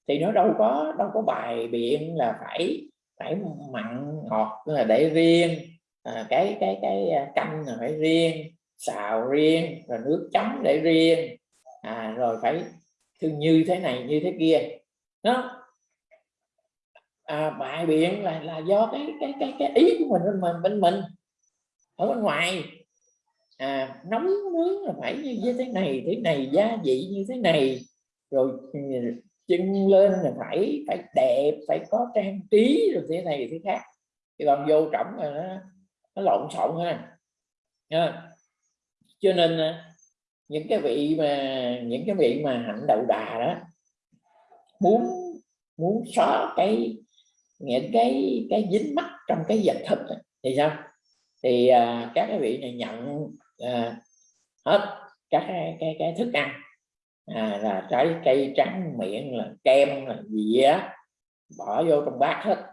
Speaker 5: Thì nó đâu có đâu có bài biện là phải phải mặn ngọt là để riêng. À, cái cái cái à, canh là phải riêng xào riêng rồi nước chấm để riêng. À, rồi phải như thế này như thế kia. Đó. À, bài biện là là do cái cái cái cái ý của mình bên mình bên mình ở bên ngoài. À, nóng nướng là phải như thế này thế này gia vị như thế này rồi ừ, chân lên là phải phải đẹp phải có trang trí rồi thế này thế khác. Thì còn vô trọng là nó, nó lộn xộn ha. À. cho nên à, những cái vị mà những cái vị mà hạnh đậu đà đó muốn muốn xóa cái những cái cái dính mắt trong cái vật thực thì sao? Thì à, các cái vị này nhận à, hết các cái, cái cái thức ăn à, là trái cây trắng miệng là kem là gì á? Bỏ vô trong bát hết.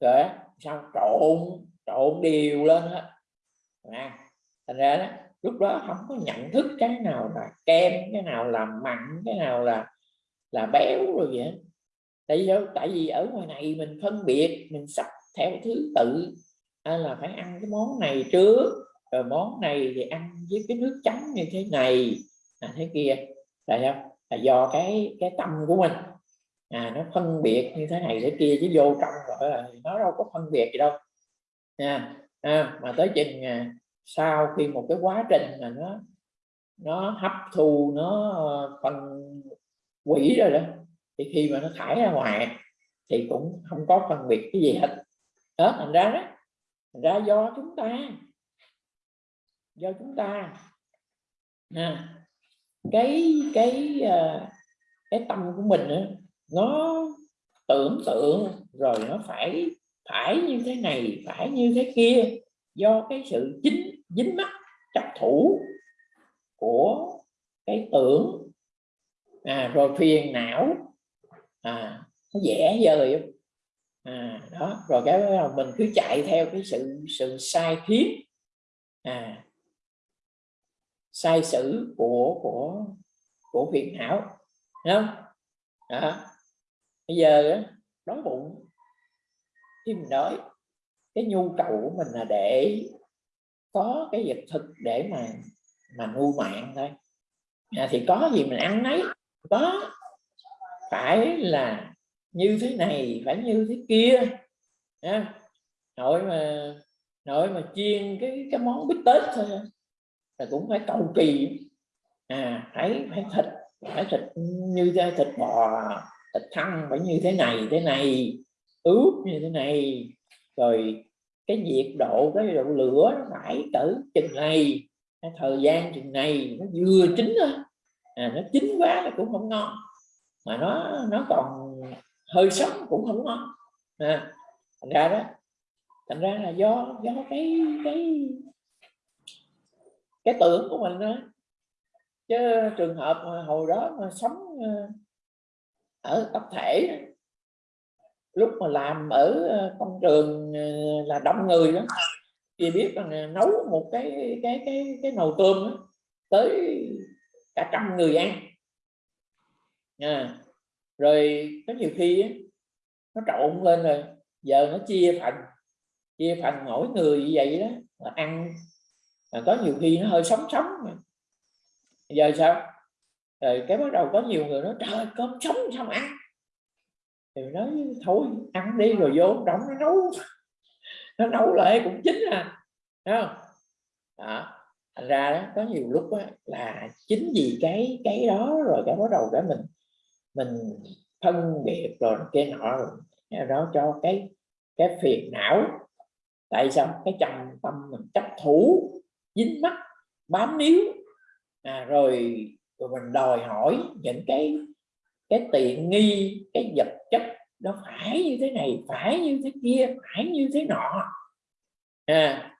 Speaker 5: Rồi xong trộn trộn đều lên hết. À, thành ra đó lúc đó không có nhận thức cái nào là kem cái nào là mặn cái nào là là béo rồi vậy tại vì tại vì ở ngoài này mình phân biệt mình sắp theo thứ tự. À, là phải ăn cái món này trước rồi món này thì ăn với cái nước chấm như thế này à, thế kia tại sao? Là do cái cái tâm của mình. À nó phân biệt như thế này thế kia chứ vô trong rồi là nó đâu có phân biệt gì đâu. À, à, mà tới chừng à, sau khi một cái quá trình mà nó nó hấp thu nó ờ, phân quỷ rồi đó thì khi mà nó thải ra ngoài thì cũng không có phân biệt cái gì hết. Đó thành ra đó thành ra do chúng ta do chúng ta à, cái cái ờ, cái tâm của mình đó, nó tưởng tượng rồi nó phải phải như thế này phải như thế kia do cái sự chính dính mắc chấp thủ của cái tưởng. À, rồi phiền não. À, nó dễ dời à, đó rồi cái mình cứ chạy theo cái sự sự sai khiến. À, sai sử của của của phiền não không? Đó. bây giờ đói bụng khi mình đói cái nhu cầu của mình là để có cái vật thực để mà mà nuôi mạng thôi. À, thì có gì mình ăn nấy có. Phải là như thế này phải như thế kia. À, nội mà nội mà chiên cái cái món bít tết thôi là cũng phải cầu kỳ. À phải phải thịt phải thịt như thế thịt bò thịt thăn phải như thế này thế này ướp như thế này. Rồi cái nhiệt độ cái độ lửa nó phải cỡ chừng này thời gian chừng này nó vừa chín à, nó chín quá là cũng không ngon. Mà nó nó còn hơi sống cũng không ngon. À, thành ra đó thành ra là do do cái cái cái tưởng của mình đó. Chứ trường hợp mà hồi đó mà sống ờ, ở tập thể lúc mà làm ở ờ, công trường ờ, là đông người đó thì biết là nấu một cái cái cái cái nồi cơm đó, tới cả trăm người ăn. À, rồi có nhiều khi nó trộn lên rồi giờ nó chia phần chia phần mỗi người như vậy đó là ăn à, có nhiều khi nó hơi sống sống giờ sao? Rồi cái bắt đầu có nhiều người nói trời cơm sống sao mà ăn. Thì nói thôi ăn đi rồi vô trong nó nấu. (laughs) Nó nấu lại cũng chín à Thấy không? Đó thành ra đó có nhiều lúc đó, là chính vì cái cái đó rồi cái bắt đầu cái mình mình phân biệt rồi cái nọ rồi đó cho cái cái phiền não. Tại sao? Cái trầm tâm mình chấp thủ dính mắt bám níu. À, rồi rồi mình đòi hỏi những cái cái tiện nghi cái vật chất nó phải như thế này phải như thế kia phải như thế nọ. À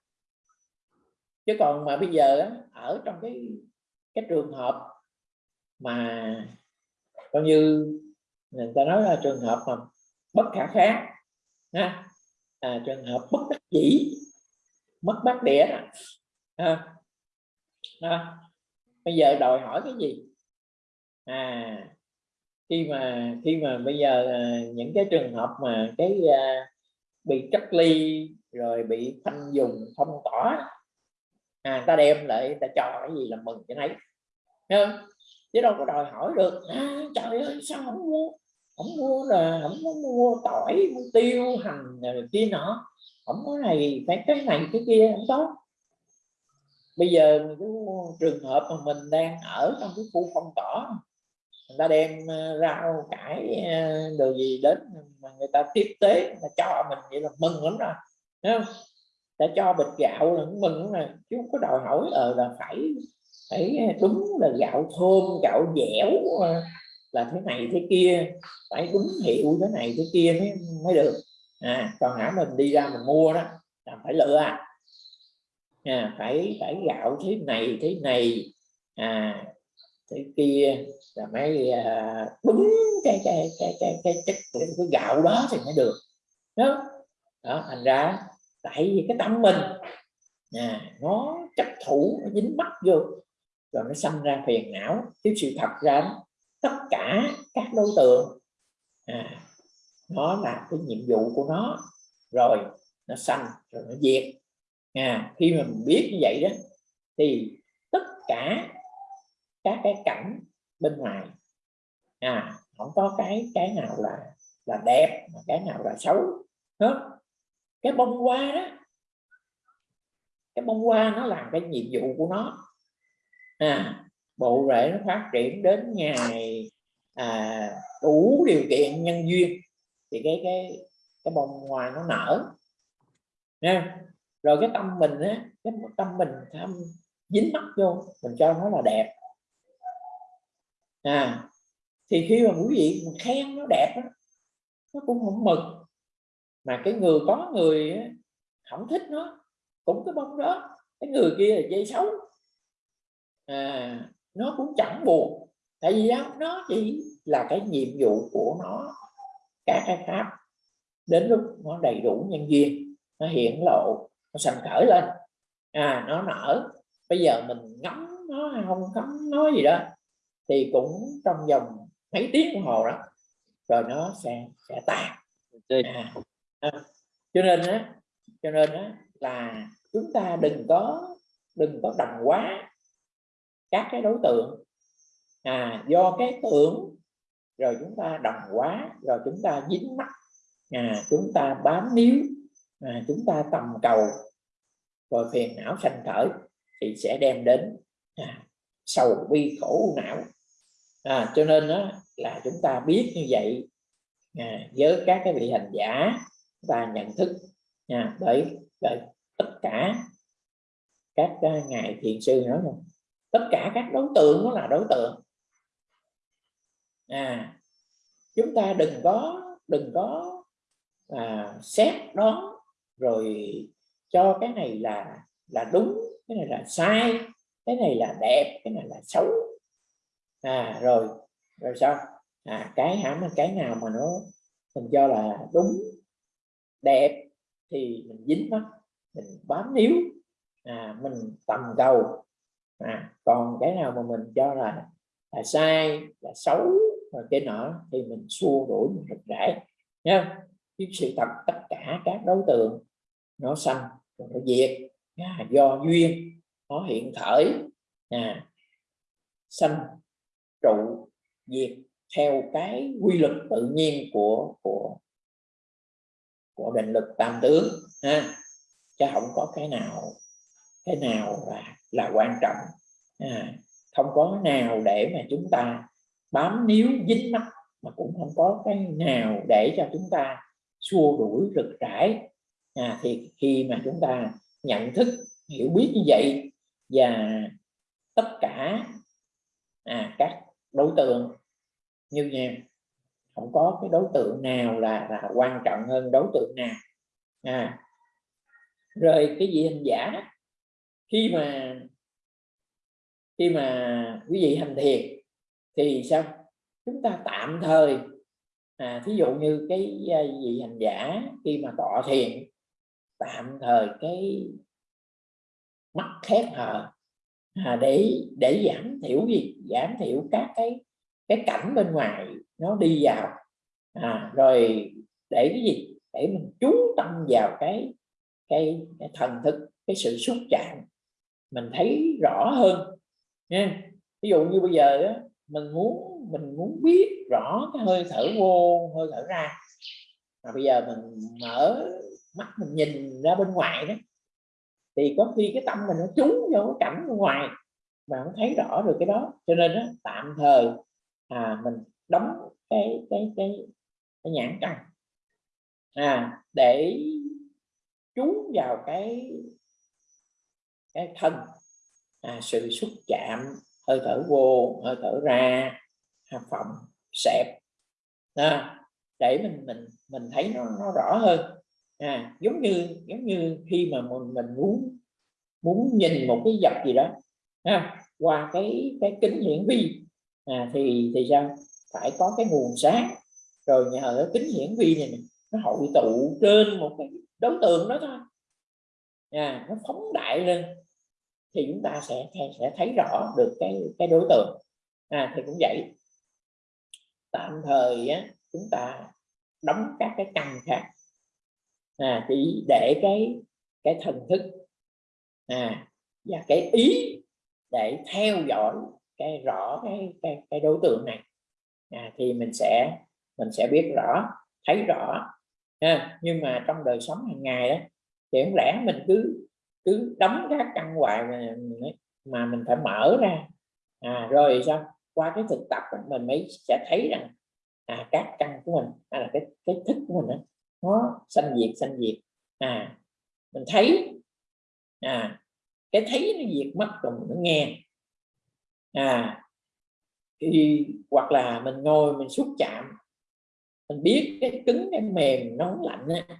Speaker 5: chứ còn mà bây giờ ở trong cái cái trường hợp mà coi như người ta nói là trường hợp mà bất khả kháng ha à, trường hợp bất đắc dĩ mất bát đĩa à, à, bây giờ đòi hỏi cái gì? À khi mà khi mà bây giờ à, những cái trường hợp mà cái à, bị cách ly rồi bị khoanh dùng phong tỏa à, ta đem lại ta cho cái gì là mừng cho thấy không? chứ đâu có đòi hỏi được à, trời ơi sao không mua không mua là không có mua tỏi mua tiêu hành rồi kia nọ. Không có này phải cái này cái kia không có bây giờ cái trường hợp mà mình đang ở trong cái khu phong tỏa người ta đem ờ, rau cải ờ, đồ gì đến mà người ta tiếp tế người ta cho mình vậy là mừng lắm rồi Thấy không? Ta cho bịch gạo là cũng mừng lắm rồi chứ không có đòi hỏi ờ là phải phải đúng là gạo thơm gạo dẻo ờ, là thế này thế kia phải đúng hiệu thế này thế kia mới mới được. À còn hả mình đi ra mình mua đó là phải lựa. à, À, phải phải gạo thế này thế này. À thế kia. Là mới à, đúng cái cái cái cái cái chất cái, cái gạo đó thì mới được. Đó. Đó thành ra tại vì cái tâm mình à, nó chấp thủ nó dính mắc vô rồi nó xâm ra phiền não. Chứ sự thật ra tất cả các đối tượng à, nó là cái nhiệm vụ của nó. Rồi nó sanh rồi nó diệt à, khi mà mình biết như vậy đó thì tất cả các cái cảnh bên ngoài à không có cái cái nào là là đẹp mà cái nào là xấu đó cái bông hoa đó cái bông hoa nó làm cái nhiệm vụ của nó. À bộ rễ nó phát triển đến ngày à, đủ điều kiện nhân duyên thì cái cái cái bông hoa nó nở. Nha rồi cái tâm mình á cái tâm mình tham dính mắt vô mình cho nó là đẹp. À thì khi mà quý vị mình khen nó đẹp đó, nó cũng không mừng. Mà cái người có người không thích nó cũng cái bông đó. Cái người kia là dây xấu. À, nó cũng chẳng buồn. Tại vì đó, nó chỉ là cái nhiệm vụ của nó các cái pháp. Đến lúc nó đầy đủ nhân duyên nó hiện lộ nó sanh khởi lên. À nó nở. Bây giờ mình ngắm nó không ngắm nó gì đó thì cũng trong vòng mấy tiếng đồng hồ đó rồi nó sẽ sẽ tan à, à, cho nên á cho nên á là chúng ta đừng có đừng có đồng quá các cái đối tượng. À do cái tưởng rồi chúng ta đồng quá rồi chúng ta dính mắt. À chúng ta bám níu à, chúng ta tầm cầu rồi phiền não sanh khởi thì sẽ đem đến à, sầu bi khổ não. À, cho nên đó là chúng ta biết như vậy à, với các cái vị hành giả và nhận thức à, bởi bởi tất cả các uh, ngài thiền sư nói rồi tất cả các đối tượng nó là đối tượng. À chúng ta đừng có đừng có à, xét đó rồi cho cái này là là đúng, cái này là sai, cái này là đẹp, cái này là xấu. À rồi rồi sao? À cái hãm cái nào mà nó, mình cho là đúng, đẹp thì mình dính mắt mình bám níu. À mình tầm cầu. À còn cái nào mà mình cho là là sai, là xấu, rồi cái nọ thì mình xua đuổi, mình rực rãi nha chứ sự thật tất cả các đối tượng nó sanh nó diệt. À, do duyên nó hiện khởi. À, sanh trụ diệt theo cái quy luật tự nhiên của của của định lực tam tướng ha. Chứ không có cái nào cái nào là là quan trọng. À, không có nào để mà chúng ta bám níu dính mắt mà cũng không có cái nào để cho chúng ta xua đuổi rực rãi. À, thì khi mà chúng ta nhận thức hiểu biết như vậy và tất cả à, các đối tượng như nha không có cái đối tượng nào là là quan trọng hơn đối tượng nào. À rồi cái gì hành giả khi mà khi mà quý vị hành thiền thì sao? Chúng ta tạm thời à, thí dụ như cái à, vị hành giả khi mà tọa thiền tạm thời cái mắt khép hờ à, để để giảm thiểu gì? Giảm thiểu các cái cái cảnh bên ngoài nó đi vào. À, rồi để cái gì? Để mình chú tâm vào cái cái, cái thần thức cái sự xúc chạm. Mình thấy rõ hơn nha. Ví dụ như bây giờ đó, mình muốn mình muốn biết rõ cái hơi thở vô hơi thở ra. Mà bây giờ mình mở mắt mình nhìn ra bên ngoài đó thì có khi cái tâm mình nó trúng vô cái cảnh bên ngoài mà không thấy rõ được cái đó. Cho nên đó, tạm thời à, mình đóng cái cái cái, cái nhãn căn à, để chú vào cái cái thân. À, sự xúc chạm hơi thở vô hơi thở ra hàng phẩm sẹp. À, để mình mình mình thấy nó, nó rõ hơn. À, giống như giống như khi mà mình mình muốn muốn nhìn một cái vật gì đó ha, qua cái cái kính hiển vi à, thì thì sao? Phải có cái nguồn sáng. Rồi nhờ cái kính hiển vi này nó hội tụ trên một cái đối tượng đó thôi. À, nó phóng đại lên thì chúng ta sẽ sẽ thấy rõ được cái cái đối tượng. À, thì cũng vậy tạm thời á, chúng ta đóng các cái căn khác. À, chỉ để cái cái thần thức. À, và cái ý để theo dõi cái rõ cái cái, cái đối tượng này. À, thì mình sẽ mình sẽ biết rõ thấy rõ. À, nhưng mà trong đời sống hàng ngày đó thì không lẽ mình cứ cứ đóng các căn hoài mà, mà mình phải mở ra. À, rồi sao? Qua cái thực tập mình mới sẽ thấy rằng à, các căn của mình hay là cái cái thức của mình đó, nó sanh diệt sanh diệt. À mình thấy à cái thấy nó diệt mất rồi mình nó nghe. À thì hoặc là mình ngồi mình xúc chạm mình biết cái cứng cái mềm nóng lạnh á,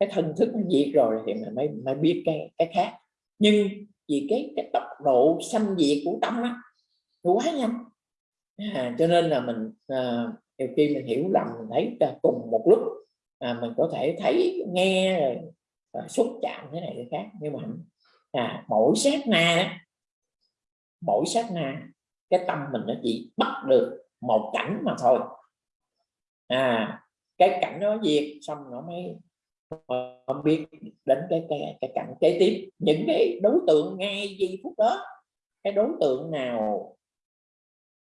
Speaker 5: cái thân thức nó diệt rồi thì mình mới mới biết cái cái khác. Nhưng vì cái cái tốc độ sanh diệt của tâm á nó quá nhanh à, cho nên là mình à, nhiều khi mình hiểu lầm mình thấy cùng một lúc à, mình có thể thấy nghe rồi à, xúc chạm thế này thế khác. Nhưng mà à, mỗi sát na mỗi sát na cái tâm mình nó chỉ bắt được một cảnh mà thôi. À cái cảnh nó diệt xong nó mới ờ, không biết đến cái cái cái cảnh kế tiếp. Những cái đối tượng ngay giây phút đó cái đối tượng nào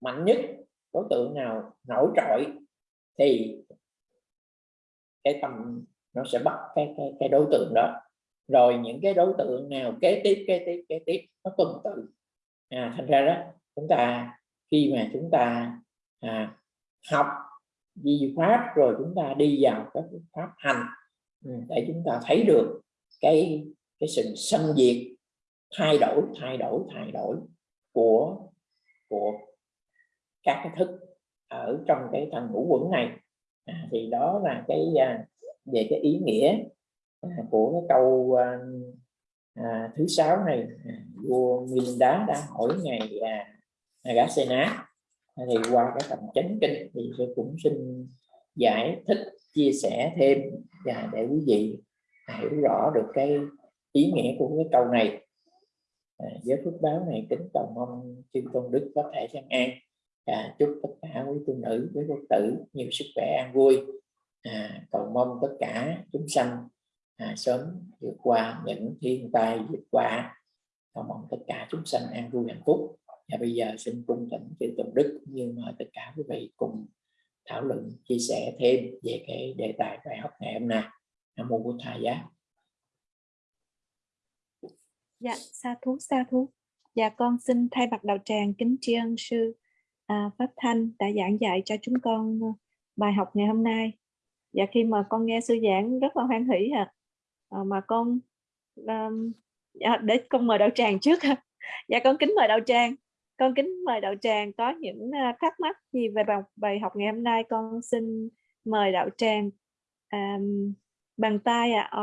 Speaker 5: mạnh nhất đối tượng nào nổi trội thì cái tầm nó sẽ bắt cái cái, cái đối tượng đó. Rồi những cái đối tượng nào kế tiếp kế tiếp kế tiếp nó tuần tự. À, thành ra đó chúng ta khi mà chúng ta à, học di pháp rồi chúng ta đi vào các pháp hành ừ, để chúng ta thấy được cái cái sự xâm diệt thay đổi thay đổi thay đổi của của các cái thức ở trong cái thần ngũ quẩn này. À, thì đó là cái à, về cái ý nghĩa à, của cái câu à, à, thứ sáu này. À, vua Milinda đã hỏi ngày à, à Agasena à, thì qua cái phần chánh kinh thì tôi cũng xin giải thích chia sẻ thêm và để quý vị hiểu rõ được cái ý nghĩa của cái câu này. À, với phước báo này kính cầu mong chư tôn đức có thể sang an à, chúc tất cả quý tu nữ quý phật tử nhiều sức khỏe an vui. À, cầu mong tất cả chúng sanh à, sớm vượt qua những thiên tai vượt qua. Cầu mong tất cả chúng sanh an vui hạnh phúc. Và bây giờ xin cung thỉnh chư tôn đức như mời tất cả quý vị cùng thảo luận chia sẻ thêm về cái đề tài bài học ngày hôm nay. Nam mô bổn thầy giá.
Speaker 6: Dạ sa thú sa thú. Dạ con xin thay mặt đạo tràng kính tri ân sư à, pháp thanh đã giảng dạy cho chúng con ờ, bài học ngày hôm nay. Và khi mà con nghe sư giảng rất là hoan hỷ à, à mà con um, để con mời đạo tràng trước (laughs) dạ con kính mời đạo tràng. Con kính mời đạo tràng có những ờ, thắc mắc gì về bài, bài học ngày hôm nay con xin mời đạo tràng um, bằng tay à, à,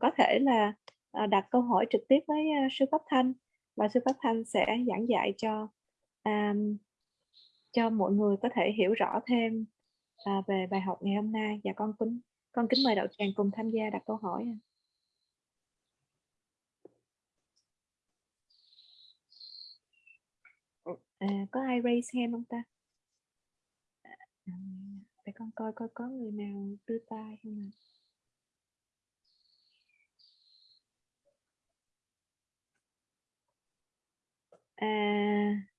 Speaker 6: có thể là à, đặt câu hỏi trực tiếp với à, sư pháp thanh. Và sư pháp thanh sẽ giảng dạy cho um, cho mọi người có thể hiểu rõ thêm à, về bài học ngày hôm nay. Và con kính con kính mời đạo tràng cùng tham gia đặt câu hỏi à, có ai raise hand không ta? À, để con coi coi có người nào đưa tay không nào à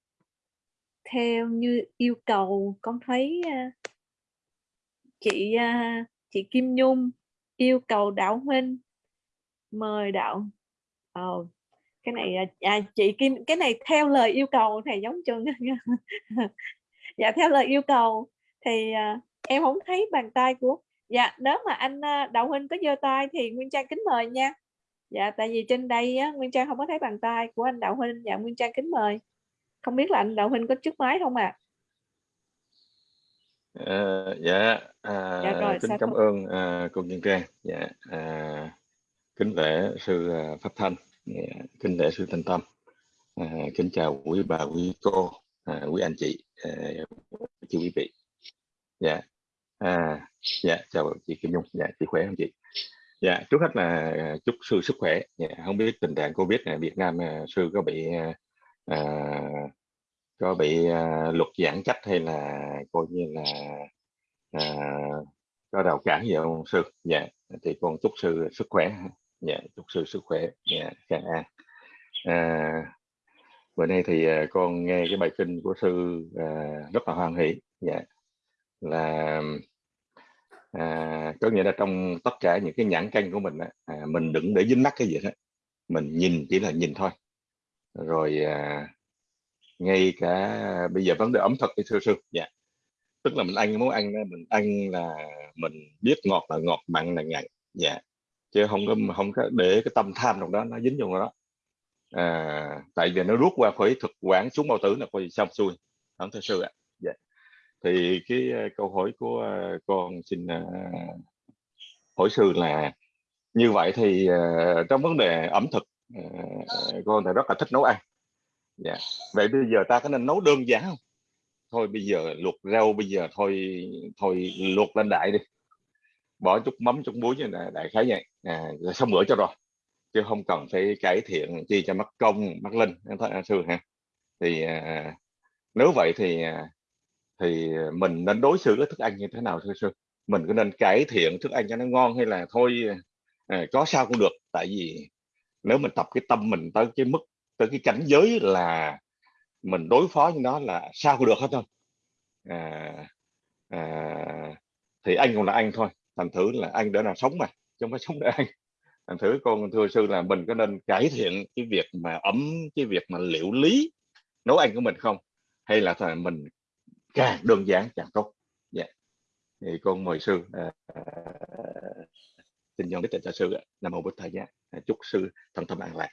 Speaker 6: theo như yêu cầu con thấy à, chị à, chị Kim Nhung yêu cầu đạo huynh mời đạo oh, ờ, cái này à, à, chị Kim cái này theo lời yêu cầu thầy giống chân (laughs) dạ theo lời yêu cầu thì à, em không thấy bàn tay của dạ nếu mà anh đạo huynh có giơ tay thì nguyên trang kính mời nha. Dạ tại vì trên đây á, nguyên trang không có thấy bàn tay của anh đạo huynh. Dạ nguyên trang kính mời không biết là anh đạo huynh có trước máy không ạ
Speaker 7: Ờ, dạ, à,
Speaker 6: Dạ rồi,
Speaker 7: kính cảm
Speaker 6: thú.
Speaker 7: ơn à, cô Nhân Trang. Dạ, à, kính lễ sư à, Pháp Thanh, dạ, kính lễ sư Thanh Tâm. À, kính chào quý bà, quý cô, à, quý anh chị, à, chị quý vị. Dạ, à, dạ chào chị Kim Nhung. Dạ, chị khỏe không chị? Dạ, trước hết là chúc sư sức khỏe. Dạ, không biết tình trạng Covid này Việt Nam à, sư có bị à, có bị à, luật giãn cách hay là coi như là à, có rào cản gì không sư? Dạ thì con chúc sư sức khỏe dạ chúc sư sức khỏe. Dạ càng an à, bữa nay thì à, con nghe cái bài kinh của sư à, rất là hoan hỷ. Dạ là à, có nghĩa là trong tất cả những cái nhãn canh của mình á, à, mình đừng để dính mắt cái gì hết. Mình nhìn chỉ là nhìn thôi rồi à, ngay cả à, bây giờ vấn đề ẩm thực thì sư sư dạ. Tức là mình ăn món ăn đó, mình ăn là mình biết ngọt là ngọt mặn là mặn dạ. Chứ không có không có để cái tâm tham trong đó nó dính vô đó. À, tại vì nó rút qua khỏi thực quản xuống bao tử là coi xong xuôi không thưa sư ạ dạ. Thì cái à, câu hỏi của à, con xin uh, hỏi sư là như vậy thì uh, trong vấn đề ẩm thực Ờ, con thì rất là thích nấu ăn. Dạ. Vậy bây giờ ta có nên nấu đơn giản không? Thôi bây giờ luộc rau bây giờ thôi thôi luộc lên đại đi. Bỏ chút mắm chút muối như là đại khái vậy. À, xong bữa cho rồi. Chứ không cần phải cải thiện chi cho mất công mất linh Thôi sư ha thì à, nếu vậy thì à, thì mình nên đối xử với thức ăn như thế nào thưa sư? Mình có nên cải thiện thức ăn cho nó ngon hay là thôi à, có sao cũng được. Tại vì nếu mình tập cái tâm mình tới cái mức tới cái cảnh giới là mình đối phó với nó là sao cũng được hết thôi à, à, thì anh cũng là anh thôi thành thử là anh để là sống mà chứ không phải sống để anh. Thành thử con thưa sư là mình có nên cải thiện cái việc mà ấm cái việc mà liệu lý nấu ăn của mình không? Hay là phải mình càng đơn giản càng tốt? Dạ. Thì con mời sư à, xin đức tịnh cho sư nam mô bổn thầy nhé. À, chúc sư thần tâm an lạc.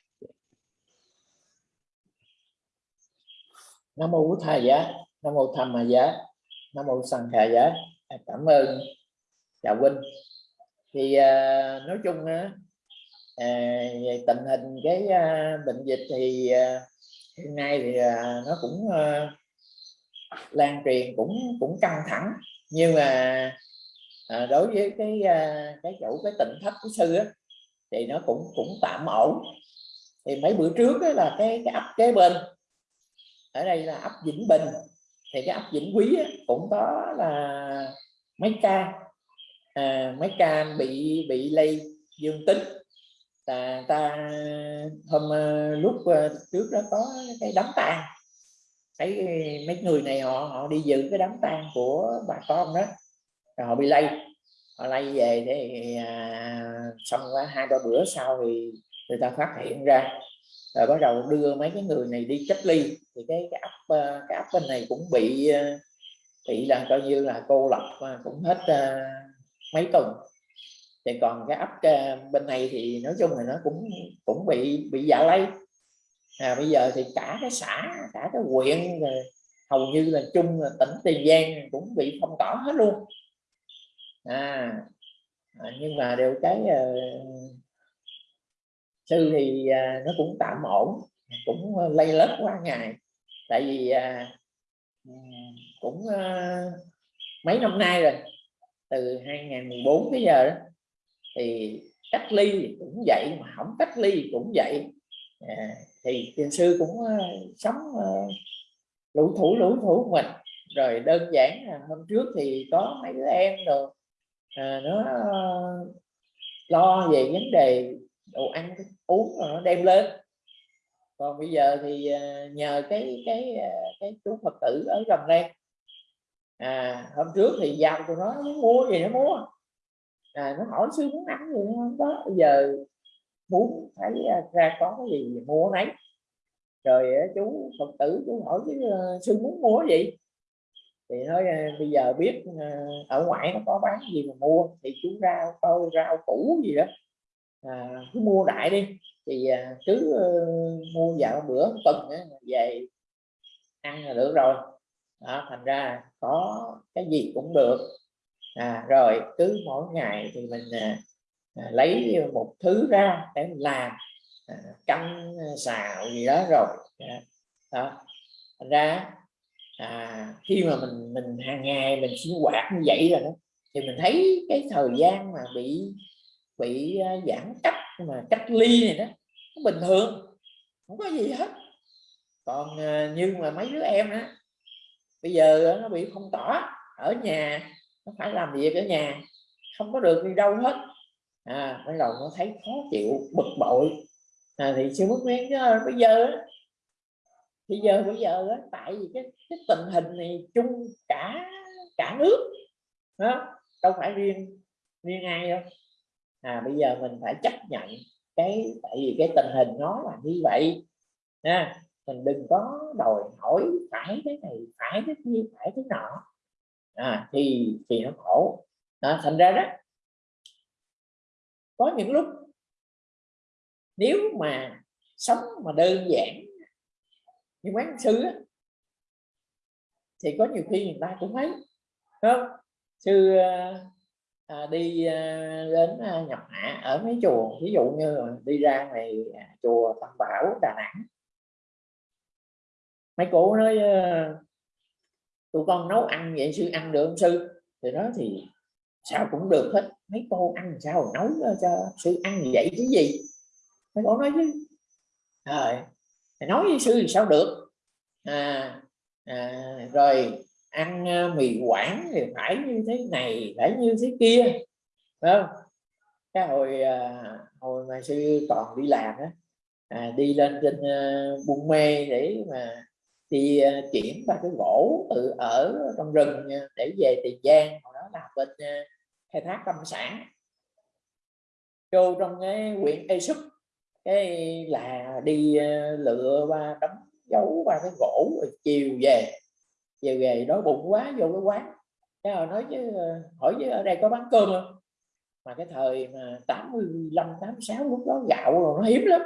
Speaker 5: Nam mô bổn thầy giá nam mô tham mà giá nam mô sanh khà dạ. giá cảm ơn chào huynh. Thì à, nói chung á à, về tình hình cái à, bệnh dịch thì à, hiện nay thì à, nó cũng à, lan truyền cũng cũng căng thẳng. Nhưng mà à, đối với cái ờ, cái chủ cái tỉnh thất của sư á, thì nó cũng cũng tạm ổn. Thì mấy bữa trước á, là cái cái ấp kế bên ở đây là ấp Vĩnh Bình. Thì cái ấp Vĩnh Quý á, cũng có là mấy ca. À, mấy ca bị bị lây dương tính. Là ta hôm lúc trước đó có cái đám tang. Thấy mấy người này họ họ đi dự cái đám tang của bà con đó rồi họ bị lây. Họ lây về thế à, xong quá hai ba bữa sau thì người ta phát hiện ra. Rồi bắt đầu đưa mấy cái người này đi cách ly. Thì cái cái ấp ờ, cái ấp bên này cũng bị ờ, bị là coi như là cô lập ờ, cũng hết uh, mấy tuần. Thì còn cái ấp uh, bên này thì nói chung là nó cũng cũng bị bị dạ lây. À, bây giờ thì cả cái xã cả cái huyện hầu như là chung là tỉnh tiền giang cũng bị phong tỏa hết luôn. À, à, nhưng mà đều cái uh, sư thì uh, nó cũng tạm ổn cũng ờ, lây lết qua ngày. Tại vì uh, cũng uh, mấy năm nay rồi từ 2014 tới giờ đó thì cách ly cũng vậy mà không cách ly cũng vậy. À, thì thiền sư cũng uh, sống uh, lũ thủ lũ thủ mình. Rồi đơn giản là hôm trước thì có mấy đứa em rồi à, nó uh, lo về vấn đề đồ ăn uống rồi nó đem lên. Còn bây giờ thì nhờ cái cái cái chú phật tử ở gần đây à, hôm trước thì giao cho nó muốn mua gì nó mua. À, nó hỏi sư muốn ăn gì không có. Bây giờ muốn thấy ra có cái gì mua nấy. Rồi chú phật tử chú hỏi chứ sư muốn mua gì thì nói ờ, bây giờ biết ờ, ở ngoại nó có bán gì mà mua thì chú rau coi rau củ gì đó à, cứ mua đại đi. Thì ờ, cứ mua dạo bữa tuần về ăn là được rồi. Đó, thành ra có cái gì cũng được. À, rồi cứ mỗi ngày thì mình à, à, lấy một thứ ra để mình làm à, canh xào gì đó rồi. À, đó thành ra à, khi mà mình mình hàng ngày mình sinh hoạt như vậy rồi đó thì mình thấy cái thời gian mà bị bị à, giãn cách mà cách ly này đó nó bình thường không có gì hết. Còn à, như mà mấy đứa em đó bây giờ nó bị phong tỏa ở nhà nó phải làm việc ở nhà không có được đi đâu hết. À bắt đầu nó thấy khó chịu bực bội. À, thì sư mất miếng bây giờ thì giờ bây giờ đó tại vì cái, cái tình hình này chung cả cả nước đó đâu phải riêng riêng ai đâu. À bây giờ mình phải chấp nhận cái tại vì cái tình hình nó là như vậy nha mình đừng có đòi hỏi phải cái này phải cái kia phải cái nọ. À, thì thì nó khổ. À, thành ra đó có những lúc nếu mà sống mà đơn giản như quán sư á, thì có nhiều khi người ta cũng thấy không? Sư ờ, à, đi à, đến ờ, à, nhập hạ ở mấy chùa ví dụ như đi ra ngoài à, chùa Tam Bảo Đà Nẵng. Mấy cô nói à, tụi con nấu ăn vậy sư ăn được không sư? Thì đó thì sao cũng được hết. Mấy cô ăn sao nấu cho sư ăn vậy chứ gì? Mấy cô nói chứ. Trời! Nói với sư thì sao được? À, à, rồi ăn à, mì quảng thì phải như thế này phải như thế kia không? Cái hồi à, hồi mà sư còn đi làm á à, đi lên trên à, uh, buôn mê để mà đi uh, chuyển ba cái gỗ từ ở trong rừng để về tiền giang hồi đó là bên uh, khai thác lâm sản. Vô trong cái huyện Ê Súp cái là đi ờ, lựa qua đóng dấu qua cái gỗ rồi chiều về. Chiều về đói bụng quá vô cái quán. Cái họ nói chứ ờ, hỏi chứ ở đây có bán cơm không? Mà cái thời mà 85 86 lúc đó gạo rồi nó hiếm lắm.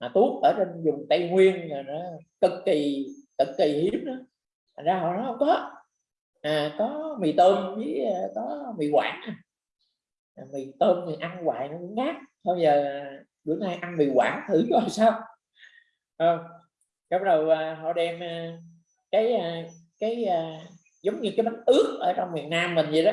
Speaker 5: Mà tuốt ở trên vùng Tây Nguyên rồi nó cực kỳ cực kỳ hiếm đó. Thành ra họ nói không có. À, có mì tôm với ờ, có mì quảng. Mì tôm thì ăn hoài nó cũng ngát. Thôi giờ bữa nay ăn mì quảng thử coi (laughs) sao. À, cái bắt đầu à, họ đem à, cái à, cái à, giống như cái bánh ướt ở trong miền Nam mình vậy đó.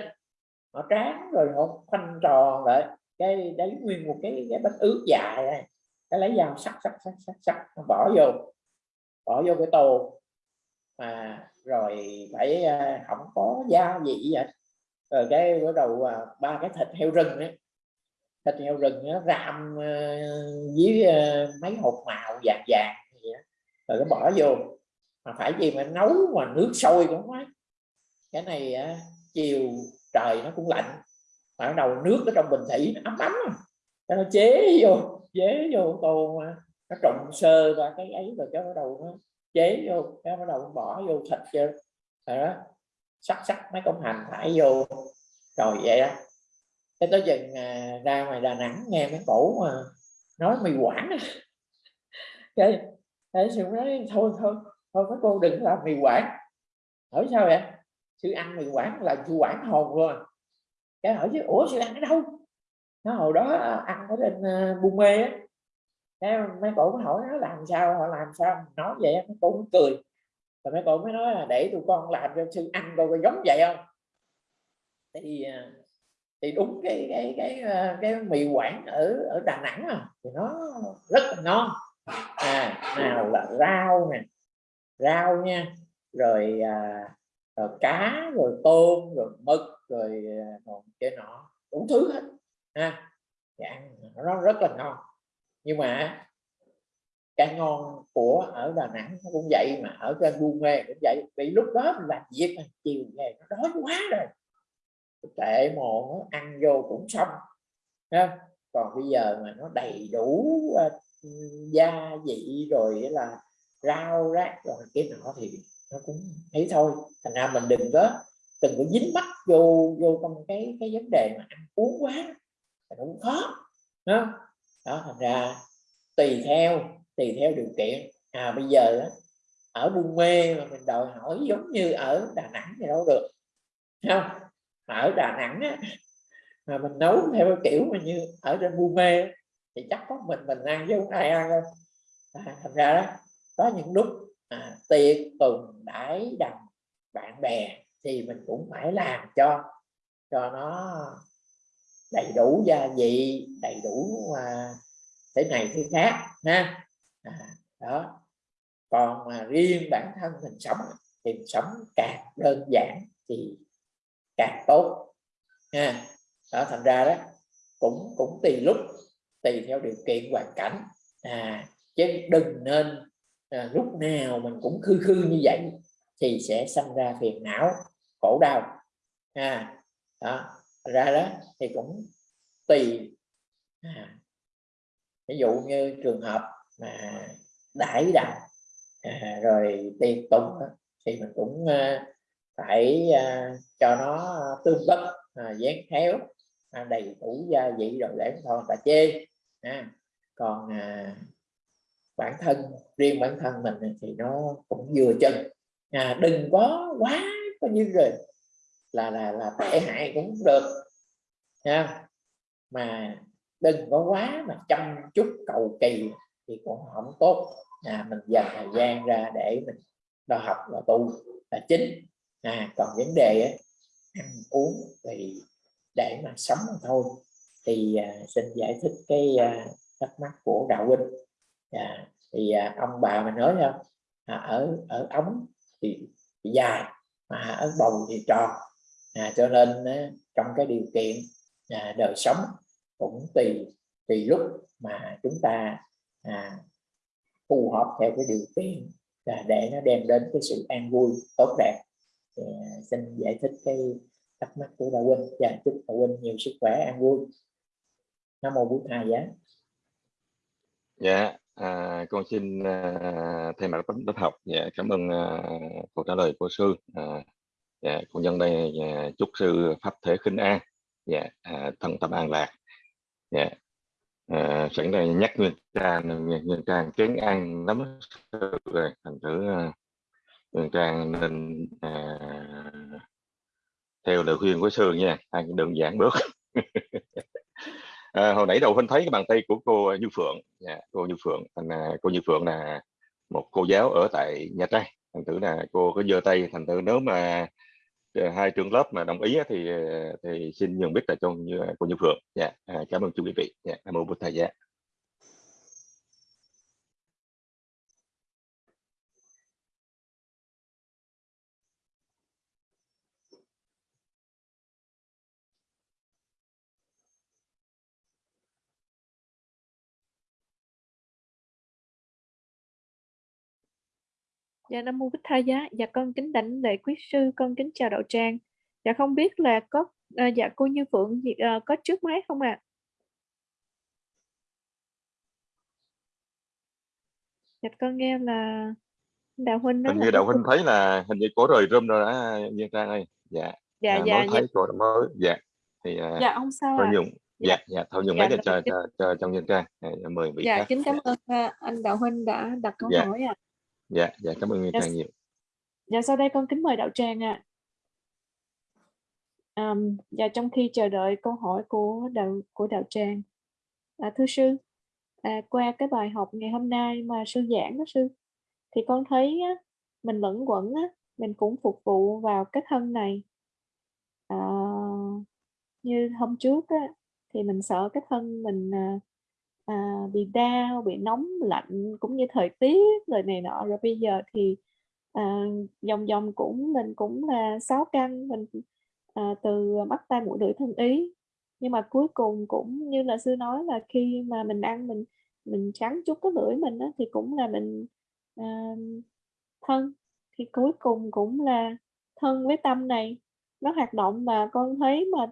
Speaker 5: Họ tráng rồi họ khoanh tròn lại cái đấy nguyên một cái cái bánh ướt dài này cái lấy dao sắc sắc sắc sắc sắc bỏ vô bỏ vô cái tô. Mà rồi phải à, không có dao gì vậy. Rồi cái bắt đầu à, ba cái thịt heo rừng ấy thịt heo rừng nó ram ờ, với ờ, mấy hộp màu vàng vàng rồi nó bỏ vô. Mà phải gì mà nấu mà nước sôi cũng quá cái này ờ, chiều trời nó cũng lạnh, mà bắt đầu nước ở trong bình thủy nó ấm ấm. Cho nó chế vô chế vô tô mà nó trộn sơ và cái ấy rồi cho bắt đầu nó chế vô, cái bắt đầu bỏ vô thịt chưa rồi đó, sắc sắc mấy công hành thải vô. Rồi vậy đó cái tới chừng à, ra ngoài Đà Nẵng nghe mấy cổ mà nói mì quảng. (laughs) Cái thế sư nói thôi thôi thôi mấy cô đừng làm mì quảng. Hỏi sao vậy? Sư ăn mì quảng là sư quảng hồn rồi, à. cái hỏi chứ ủa sư ăn ở đâu? Nó hồi đó ăn ở trên uh, buôn mê á. Cái mấy cổ mới hỏi nó làm sao họ làm sao? Nói vậy mấy cô cũng cười. Rồi mấy cô mới nói là để tụi con làm cho sư ăn coi có giống vậy không? Thì à, thì đúng cái cái cái ờ, cái, mì quảng ở ở Đà Nẵng à, thì nó rất là ngon. À nào là rau nè rau nha rồi, à, rồi cá rồi tôm rồi mực rồi ờ, còn cái nọ đủ thứ hết ha. Thì ăn nó rất là ngon. Nhưng mà cái ngon của ở Đà Nẵng cũng vậy mà ở trên buôn mê cũng vậy vì lúc đó làm việc chiều về nó đói quá rồi tệ mồ ăn vô cũng xong ha còn bây giờ mà nó đầy đủ uh, gia vị rồi là rau rác rồi cái nọ thì nó cũng thấy thôi. Thành ra mình đừng có đừng có dính mắt vô vô trong cái cái vấn đề mà ăn uống quá nó cũng khó đó, đó thành ra tùy theo tùy theo điều kiện. À bây giờ đó, ở buôn mê mà mình đòi hỏi giống như ở đà nẵng thì đâu được không? Ở đà nẵng á, mà mình nấu theo cái kiểu mà như ở trên bu mê thì chắc có mình mình ăn chứ không ai ăn đâu. À, thành ra đó có những lúc à, tiệc tùng đãi đầm bạn bè thì mình cũng phải làm cho cho nó đầy đủ gia vị đầy đủ à, thế này thế khác ha. À, đó. Còn mà riêng bản thân mình sống thì mình sống càng đơn giản thì càng tốt. Ha đó thành ra đó cũng cũng tùy lúc tùy theo điều kiện hoàn cảnh. À chứ đừng nên à, lúc nào mình cũng khư khư như vậy thì sẽ sinh ra phiền não khổ đau. À, đó ra đó thì cũng tùy à, ví dụ như trường hợp mà đãi đạo à, rồi tiền tụng thì mình cũng à, phải à, cho nó tương tất à, dán khéo à, đầy đủ gia vị rồi để thôi ta chê à, còn à, bản thân riêng bản thân mình thì nó cũng vừa chân à, đừng có quá có như rồi là là là tệ hại cũng được nha. Mà đừng có quá mà chăm chút cầu kỳ thì cũng không tốt à, mình dành thời gian ra để mình đo học và tu là chính à, còn vấn đề ấy, ăn uống thì để mà sống thôi. Thì à, xin giải thích cái à, thắc mắc của đạo huynh. À, thì à, ông bà mình nói không à, ở ở ống thì, thì dài mà ở bầu thì tròn. À, cho nên à, trong cái điều kiện à, đời sống cũng tùy tùy lúc mà chúng ta à, phù hợp theo cái điều kiện à, để nó đem đến cái sự an vui tốt đẹp thì, à, xin giải thích cái thắc mắc của đạo huynh và dạ, chúc đạo huynh nhiều sức khỏe an vui. Nam mô bổn thầy giá.
Speaker 7: Dạ à, con xin à, thay mặt lớp học dạ cảm ơn à, câu trả lời của sư. À, dạ con nhân đây dạ, chúc sư pháp thể khinh an dạ à, thân tâm an lạc. Dạ à, sẵn đây nhắc nguyên trang nguyên trang kén ăn lắm rồi thành thử à, à, trang nên à, theo lời khuyên của sư nha ăn đơn giản bớt. (laughs) À, hồi nãy đầu huynh thấy cái bàn tay của cô Như Phượng nha cô Như Phượng thành à, cô Như Phượng là một cô giáo ở tại Nha Trang. Thành thử là cô có giơ tay thành thử nếu mà à, hai trường lớp mà đồng ý thì à, thì xin nhường biết là cho như à, cô Như Phượng. Dạ à, cảm ơn chú quý vị. Dạ nam mô Bụt thầy dạ
Speaker 6: Dạ Nam Mô Bích Tha Giá. Dạ con kính đảnh lễ quý sư, con kính chào đạo tràng. Dạ không biết là có à, dạ cô Như Phượng gì- à, có trước máy không ạ? Dạ con nghe là đạo huynh nói
Speaker 7: hình
Speaker 6: là
Speaker 7: như đạo huynh thấy là hình như có rời rơm rồi đó Nhiên Trang ơi dạ.
Speaker 6: Dạ
Speaker 7: à,
Speaker 6: dạ
Speaker 7: mới
Speaker 6: dạ.
Speaker 7: thấy đã mới. Dạ. Thì à,
Speaker 6: dạ không sao
Speaker 7: thôi
Speaker 6: ạ. Dạ.
Speaker 7: dạ dạ thôi nhường
Speaker 6: dạ
Speaker 7: mấy cho
Speaker 6: rồi
Speaker 7: cho cho, cho trong Nhiên Trang à, mời vị
Speaker 6: dạ
Speaker 7: khác
Speaker 6: kính cảm
Speaker 7: dạ.
Speaker 6: ơn à, anh đạo huynh đã đặt câu
Speaker 7: dạ.
Speaker 6: hỏi ạ.
Speaker 7: Dạ dạ cảm ơn Nhiên
Speaker 6: Dạ,
Speaker 7: Trang nhiều.
Speaker 6: dạ sau đây con kính mời đạo tràng ạ. À, dạ trong khi chờ đợi câu hỏi của đạo của đạo tràng. À, thưa sư à, qua cái bài học ngày hôm nay mà sư giảng đó sư thì con thấy á, mình lẫn quẩn á, mình cũng phục vụ vào cái thân này. À, như hôm trước á, thì mình sợ cái thân mình à, à, bị đau bị nóng lạnh cũng như thời tiết rồi này nọ. Rồi bây giờ thì à, dòng dòng cũng mình cũng là sáu căn mình à, từ mắt tay mũi lưỡi thân ý. Nhưng mà cuối cùng cũng như là sư nói là khi mà mình ăn mình mình trắng chút cái lưỡi mình đó thì cũng là mình à, thân. Thì cuối cùng cũng là thân với tâm này. Nó hoạt động mà con thấy mà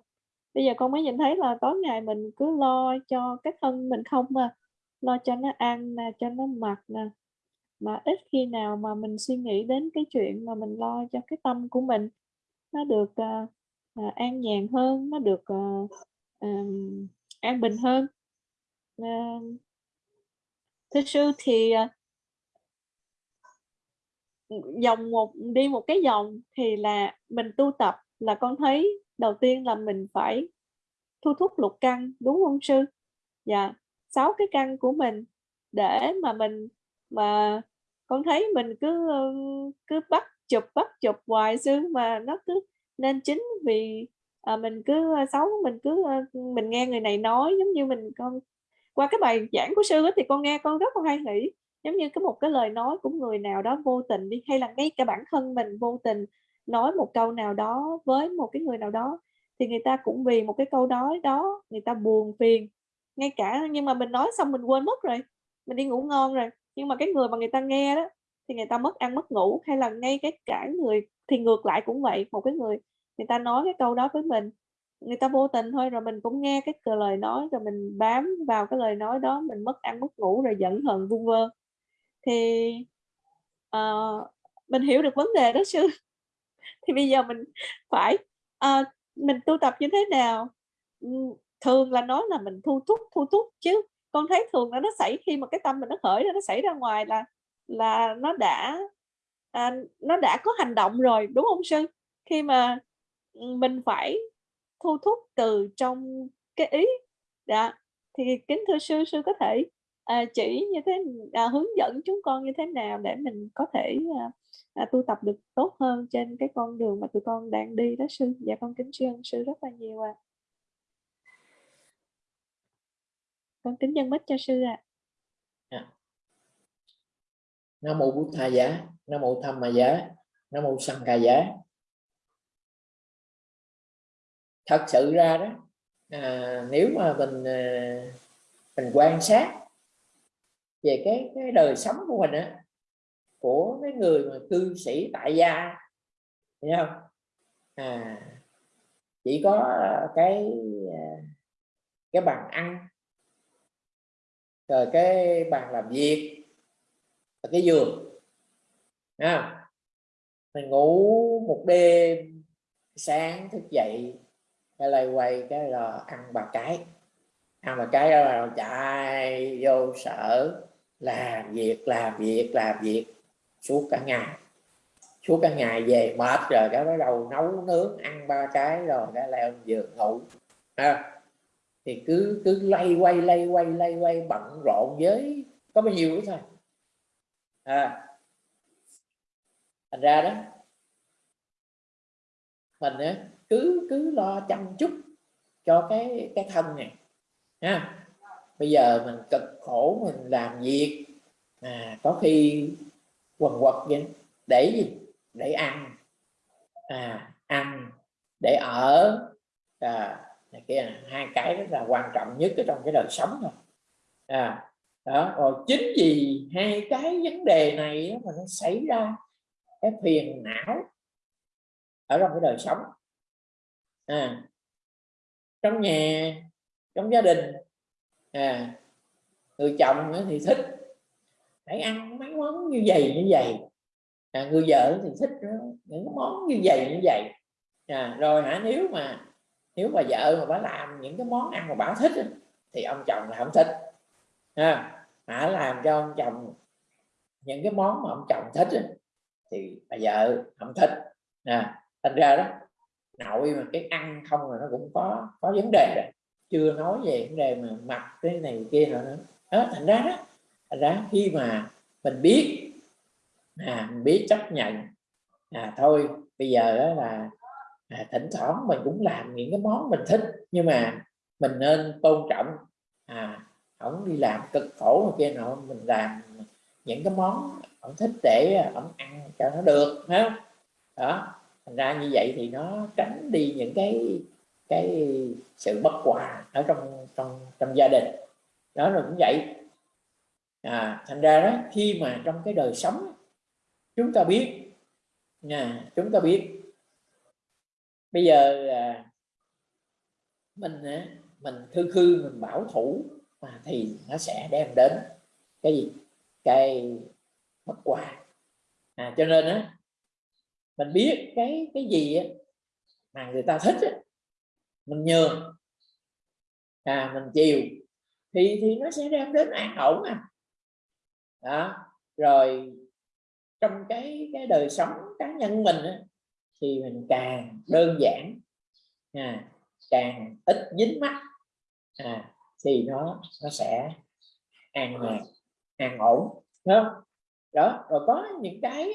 Speaker 6: bây giờ con mới nhìn thấy là tối ngày mình cứ lo cho cái thân mình không mà lo cho nó ăn nè cho nó mặc nè. Mà ít khi nào mà mình suy nghĩ đến cái chuyện mà mình lo cho cái tâm của mình nó được uh, an nhàn hơn nó được uh, um, an bình hơn. Uh, thưa sư thì uh, dòng một đi một cái dòng thì là mình tu tập là con thấy đầu tiên là mình phải thu thúc lục căn đúng không sư? Dạ sáu cái căn của mình để mà mình mà con thấy mình cứ cứ bắt chụp bắt chụp hoài sư mà nó cứ nên chính vì à, mình cứ xấu mình cứ mình nghe người này nói giống như mình con qua cái bài giảng của sư ấy, thì con nghe con rất là hay nghĩ giống như cái một cái lời nói của người nào đó vô tình đi hay là ngay cả bản thân mình vô tình nói một câu nào đó với một cái người nào đó thì người ta cũng vì một cái câu nói đó người ta buồn phiền. Ngay cả nhưng mà mình nói xong mình quên mất rồi mình đi ngủ ngon rồi nhưng mà cái người mà người ta nghe đó thì người ta mất ăn mất ngủ hay là ngay cái cả người thì ngược lại cũng vậy một cái người người ta nói cái câu đó với mình người ta vô tình thôi rồi mình cũng nghe cái lời nói rồi mình bám vào cái lời nói đó mình mất ăn mất ngủ rồi giận hờn vung vơ. Thì uh, mình hiểu được vấn đề đó sư (laughs) thì bây giờ mình phải à, mình tu tập như thế nào? Ừ, thường là nói là mình thu thúc thu thúc chứ con thấy thường là nó xảy khi mà cái tâm mình nó khởi ra nó xảy ra ngoài là là nó đã à, nó đã có hành động rồi đúng không sư? Khi mà ừ, mình phải thu thúc từ trong cái ý dạ. Thì kính thưa sư sư có thể à, chỉ như thế à, hướng dẫn chúng con như thế nào để mình có thể à, à, tu tập được tốt hơn trên cái con đường mà tụi con đang đi đó sư dạ con kính tri ân sư rất là nhiều ạ à. con kính dân mít cho sư ạ
Speaker 5: à. nam mô bút tha giá nam mô tham ma giá nam mô sanh ca giá thật sự ra đó à, nếu mà mình à, mình quan sát về cái cái đời sống của mình á của cái người mà cư sĩ tại gia hiểu không? À chỉ có cái à, cái bàn ăn rồi cái bàn làm việc rồi cái giường à, mình ngủ một đêm sáng thức dậy cái lay quay cái là ăn bà cái. Ăn bà cái là chạy vô sở làm việc làm việc làm việc suốt cả ngày. Suốt cả ngày về mệt rồi cái bắt đầu nấu nướng ăn ba cái rồi cái leo giường ngủ. Ha, thì cứ cứ lay quay lay quay lay quay bận rộn với có bao nhiêu nữa thôi. À thành ra đó mình cứ cứ lo chăm chút cho cái cái thân này ha. Bây giờ mình cực khổ mình làm việc. À, có khi quần quật vậy? Để gì? Để ăn. À, ăn. Để ở. À, này kia hai cái rất là quan trọng nhất ở trong cái đời sống rồi à, đó. Rồi chính vì hai cái vấn đề này mà nó xảy ra cái phiền não ở trong cái đời sống. À, trong nhà trong gia đình. À, người chồng thì thích phải ăn mấy món như vậy như vậy. À, người vợ thì thích những món như vậy như vậy. À, rồi hả nếu mà nếu mà vợ mà bà làm những cái món ăn mà bà thích thì ông chồng là không thích. À, hả làm cho ông chồng những cái món mà ông chồng thích thì bà vợ không thích. À, thành ra đó nội mà cái ăn không là nó cũng có có vấn đề rồi. Chưa nói về vấn đề mà mặc cái này kia nữa. Đó thành ra đó ráng ra khi mà mình biết à, mình biết chấp nhận à thôi bây giờ đó là à, thỉnh thoảng mình cũng làm những cái món mình thích nhưng mà mình nên tôn trọng à ổng đi làm cực khổ kia nọ mình làm những cái món ổng thích để ổng ăn cho nó được phải không? Đó thành ra như vậy thì nó tránh đi những cái cái sự bất hòa ở trong trong trong gia đình. Đó là cũng vậy à, thành ra đó khi mà trong cái đời sống chúng ta biết nha chúng ta biết. Bây giờ à, mình mình khư khư mình bảo thủ mà thì nó sẽ đem đến cái gì? Cái bất quà à, cho nên á mình biết cái cái gì á, mà người ta thích á, mình nhường. À mình chiều thì thì nó sẽ đem đến an ổn à đó. Rồi trong cái cái đời sống cá nhân mình á, thì mình càng đơn giản à, càng ít dính mắt à, thì nó nó sẽ an nhàn an ổn đúng không? Đó rồi có những cái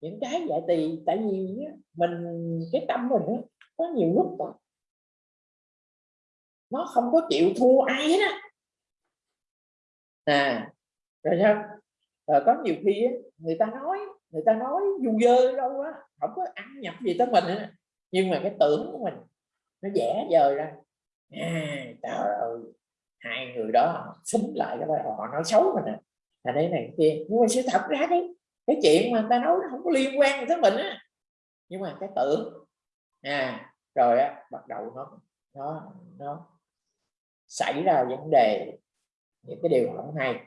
Speaker 5: những cái vậy thì tại vì mình cái tâm mình đó, có nhiều lúc đó, nó không có chịu thua ai hết á. À rồi nha. À, có nhiều khi á, người ta nói người ta nói du dơ đâu á không có ăn nhập gì tới mình ấy, nhưng mà cái tưởng của mình nó vẽ dời ra. À, trời ơi hai người đó xúm lại cái họ nói xấu mình à. Là đây này kia. Nhưng mà sự thật ra cái cái chuyện mà người ta nói nó không có liên quan tới mình á. Nhưng mà cái tưởng à rồi á bắt đầu nó nó nó xảy ra vấn đề. Những cái điều không hay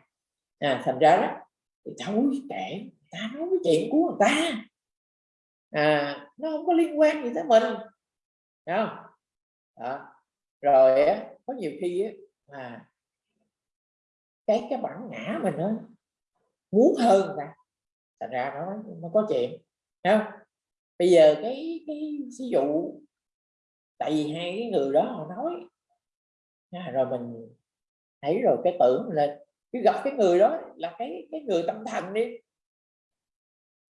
Speaker 5: à, thành ra đó thì thôi kệ ta nói cái chuyện của người ta. À, nó không có liên quan gì tới mình Đúng không? Đó. rồi á có nhiều khi á à, cái cái bản ngã mình nó muốn hơn người ta thành ra nó nó có chuyện Đúng không? Bây giờ cái cái ví dụ tại vì hai cái người đó họ nói à, rồi mình thấy rồi cái tưởng lên cái gặp cái người đó là cái cái người tâm thần đi.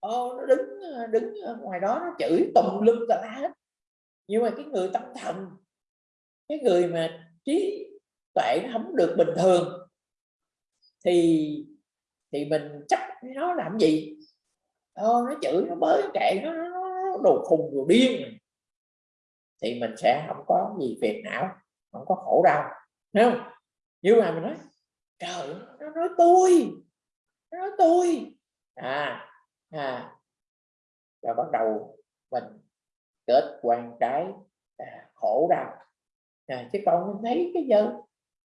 Speaker 5: Ô, nó đứng đứng ngoài đó nó chửi tùm lum tà la hết. Nhưng mà cái người tâm thần cái người mà trí tuệ nó không được bình thường thì thì mình chắc nó làm gì? Ô, nó chửi nó bới kệ nó, nó, nó đồ khùng đồ điên. Thì mình sẽ không có gì phiền não không có khổ đau không? Nhưng mà mình nói trời nó nói tôi nó nói tôi. À à rồi bắt đầu mình kết quan trái à, khổ đau. À, chứ còn mình thấy cái giờ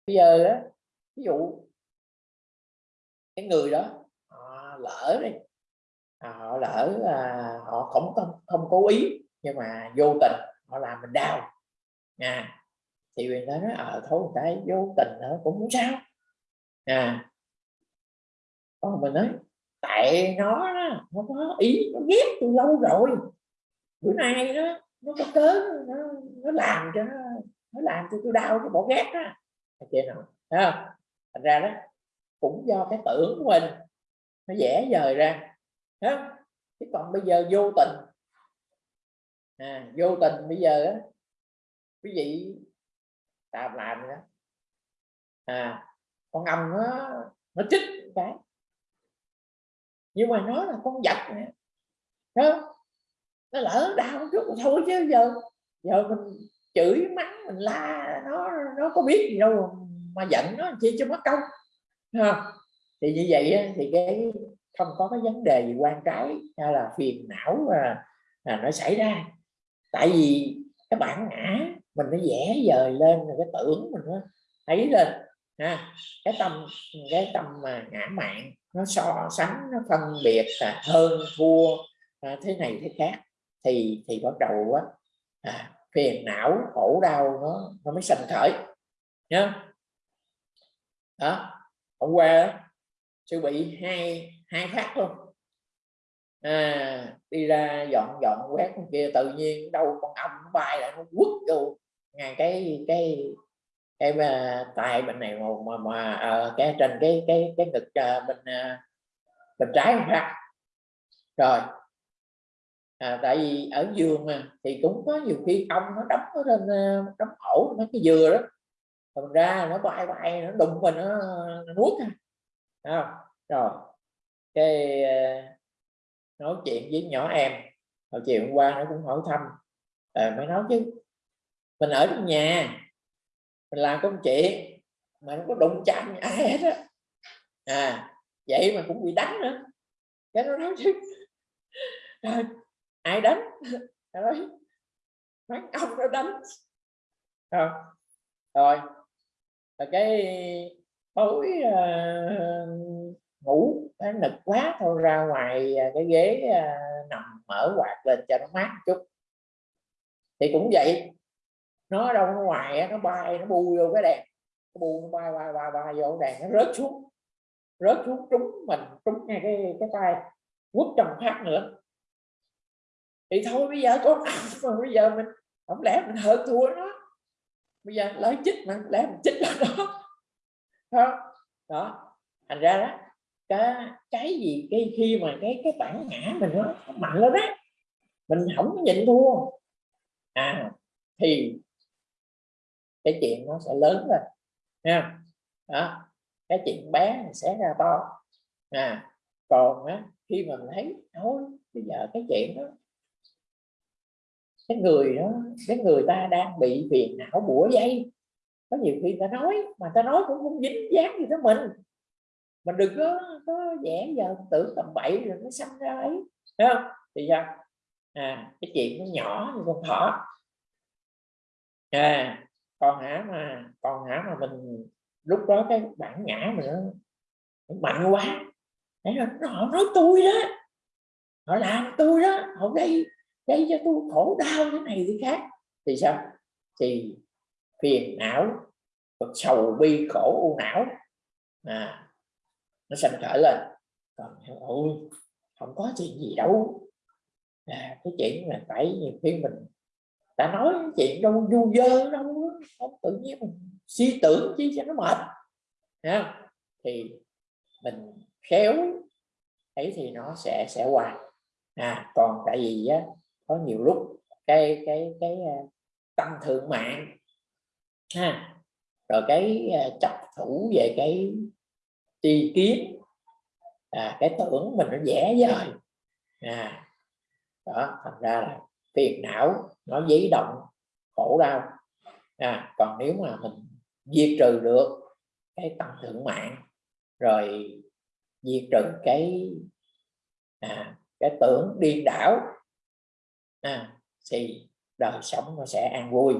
Speaker 5: bây giờ đó ví dụ cái người đó họ lỡ đi à, họ lỡ à, họ không không không cố ý nhưng mà vô tình họ làm mình đau. À thì người ta nói ở thôi người ta vô tình nữa cũng không sao à. Còn mình nói tại nó nó có ý nó ghét từ lâu rồi. Bữa nay nó nó có cớ nó nó làm cho nó nó làm cho tôi đau cái bỏ ghét á chị nào không? Thành ra đó cũng do cái tưởng của mình nó dễ dời ra không? chứ còn bây giờ vô tình à, vô tình bây giờ đó quý vị ta làm đó. À con ong nó nó chích cái. Nhưng mà nó là con vật nè. Không nó lỡ đau chút thôi chứ giờ giờ mình chửi mắng mình la nó nó có biết gì đâu mà giận nó chi cho mất công. Ha thì như vậy thì cái không có cái vấn đề gì quan trái hay là phiền não mà, là nó xảy ra. Tại vì cái bản ngã mình nó vẽ dời lên rồi cái tưởng mình nó thấy lên ha cái tâm cái tâm mà ngã mạn nó so sánh nó phân biệt là hơn thua à, thế này thế khác thì thì bắt đầu á à, phiền não khổ đau nó nó mới sanh khởi nhá đó hôm qua sư bị hai hai phát luôn. À, đi ra dọn dọn quét kia tự nhiên đâu con ong bay lại nó quất vô. Ngay cái cái cái uh, tay bên này mà mà, mà uh, cái trên cái cái cái ngực uh, bên uh, bên trái không ra rồi. À, tại vì ở giường mà thì cũng có nhiều khi ong nó đóng ở trên đóng ổ nó cái dừa đó. Còn ra nó bay bay nó đụng mình nó, nó nuốt à. rồi. Cái nói chuyện với nhỏ em. Hồi chiều hôm qua nó cũng hỏi thăm. À, mới nói chứ mình ở trong nhà mình làm công chuyện mà không có đụng chạm ai hết á. À vậy mà cũng bị đánh nữa. Cái nó nói chứ. À, ai đánh? Nói mấy ông nó đánh. Rồi rồi cái tối uh, ngủ nó nực quá thôi ra ngoài ờ, cái ghế à, nằm mở quạt lên cho nó mát chút. Thì cũng vậy nó đâu nó ngoài nó bay nó bu vô cái đèn. Nó bu nó bay bay bay bay vô đèn nó rớt xuống. Rớt xuống trúng mình trúng ngay cái cái tay. Quất trong phát nữa. Thì thôi bây giờ có mà bây giờ mình không lẽ mình hơn thua nó? Bây giờ lấy chích mà lẽ mình chích nó? Đó. Đó. Thành ra đó cái cái gì cái khi mà cái cái bản ngã mình nó, nó mạnh lên đó mình không có nhịn thua. À thì cái chuyện nó sẽ lớn lên nha đó cái chuyện bé sẽ ra to. À còn á, khi mà mình thấy thôi bây giờ cái chuyện đó cái người đó cái người ta đang bị phiền não bủa dây. Có nhiều khi ta nói mà ta nói cũng không dính dáng gì tới mình. Mình đừng có có vẽ giờ tưởng tầm bậy rồi nó xăm ra ấy thấy không? Thì sao? À cái chuyện nó nhỏ như con thỏ. À còn hả mà còn hả mà mình lúc đó cái bản ngã mình nó, mạnh quá. Đấy là họ nói tôi đó. Họ làm tôi đó họ gây gây cho tôi khổ đau thế này thế khác. Thì sao? Thì phiền não sầu bi khổ u não. À, nó sanh khởi lên. Còn ôi không có chuyện gì đâu. À, cái chuyện là phải nhiều khi mình ta nói chuyện đâu du dơ đâu không tự nhiên mình suy tưởng chi cho nó mệt. Ha, thì mình khéo ấy thì nó sẽ sẽ qua. À còn tại vì á, có nhiều lúc cái cái cái à, tâm thượng mạng ha. Rồi cái à, chấp thủ về cái tri kiến à, cái tưởng mình nó dễ dời. À đó thành ra là phiền não nó dấy động khổ đau. À, còn nếu mà mình diệt trừ được cái tâm thượng mạng rồi diệt trừ cái à, cái tưởng điên đảo à, thì đời sống nó sẽ an vui.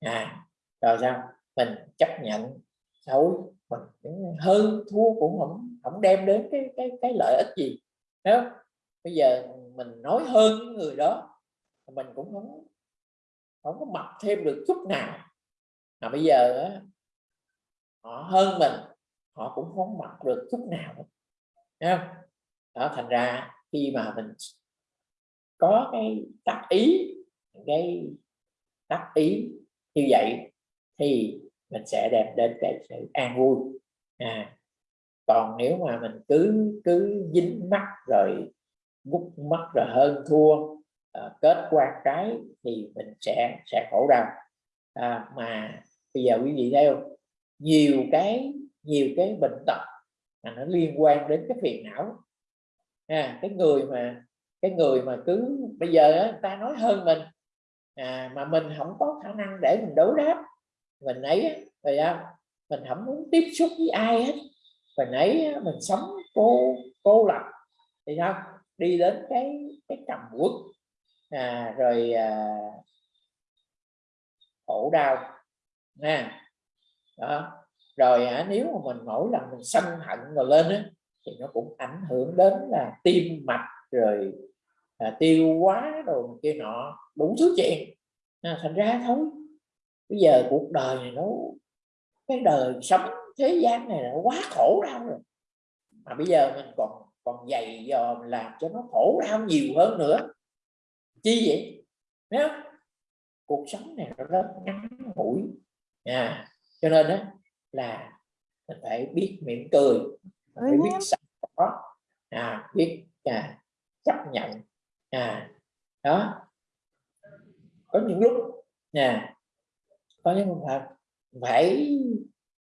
Speaker 5: À, rồi sao? Mình chấp nhận xấu mình hơn thua cũng không không đem đến cái cái cái lợi ích gì đó bây giờ mình nói hơn người đó mình cũng không không có mặc thêm được chút nào. Mà bây giờ họ hơn mình họ cũng không mặc được chút nào. Không? đó thành ra khi mà mình có cái tác ý cái tác ý như vậy thì mình sẽ đem đến cái sự an vui. À, còn nếu mà mình cứ cứ dính mắt rồi gút mắt rồi hơn thua uh, kết quan cái thì mình sẽ sẽ khổ đau. À, mà bây giờ quý vị thấy không nhiều cái nhiều cái bệnh tật mà nó liên quan đến cái phiền não à, cái người mà cái người mà cứ bây giờ á, người ta nói hơn mình à, mà mình không có khả năng để mình đối đáp. Mình ấy rồi à, mình không muốn tiếp xúc với ai hết. Mình ấy mình sống cô cô lập thì sao đi đến cái cái trầm quốc à, rồi à, khổ đau nha đó. Rồi à, nếu mà mình mỗi lần mình sân hận rồi lên á, thì nó cũng ảnh hưởng đến là tim mạch rồi à, tiêu hóa rồi kia nọ đủ thứ chuyện à, thành ra thôi. Bây giờ cuộc đời này nó cái đời sống thế gian này là quá khổ đau rồi. Mà bây giờ mình còn còn dày dò làm cho nó khổ đau nhiều hơn nữa chi vậy? Không? cuộc sống này nó rất ngắn ngủi. À, cho nên đó là mình phải biết mỉm cười phải biết sẵn có à, biết à, chấp nhận à, đó. Có những lúc à, có những lúc phải, phải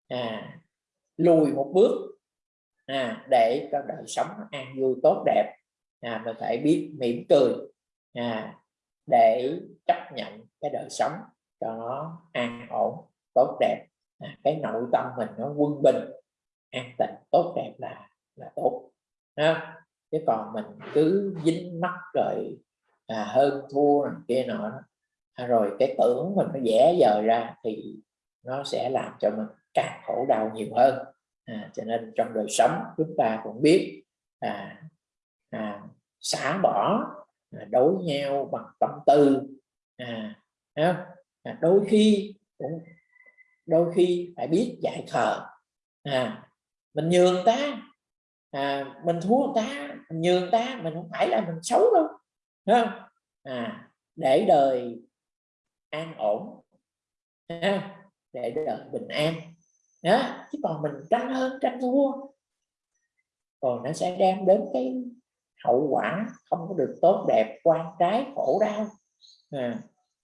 Speaker 5: à, lùi một bước à, để cho đời sống an vui tốt đẹp à, mình phải biết mỉm cười à, để chấp nhận cái đời sống cho nó an ổn tốt đẹp. À, cái nội tâm mình nó quân bình an tịnh tốt đẹp là là tốt. Ha chứ còn mình cứ dính mắt rồi à, hơn thua này kia nọ à, rồi cái tưởng mình nó dễ dời ra thì nó sẽ làm cho mình càng khổ đau nhiều hơn. À, cho nên trong đời sống chúng ta cũng biết à, à, xả bỏ À, đối nhau bằng tâm tư. À, à, đôi khi cũng đôi khi phải biết dạy thờ à, mình nhường ta. À, mình thua ta mình nhường ta mình không phải là mình xấu đâu. Không? À, để đời an ổn. À, để đời bình an. Đó. chứ còn mình tranh hơn tranh thua. Còn nó sẽ đem đến cái hậu quả không có được tốt đẹp quan trái khổ đau. À,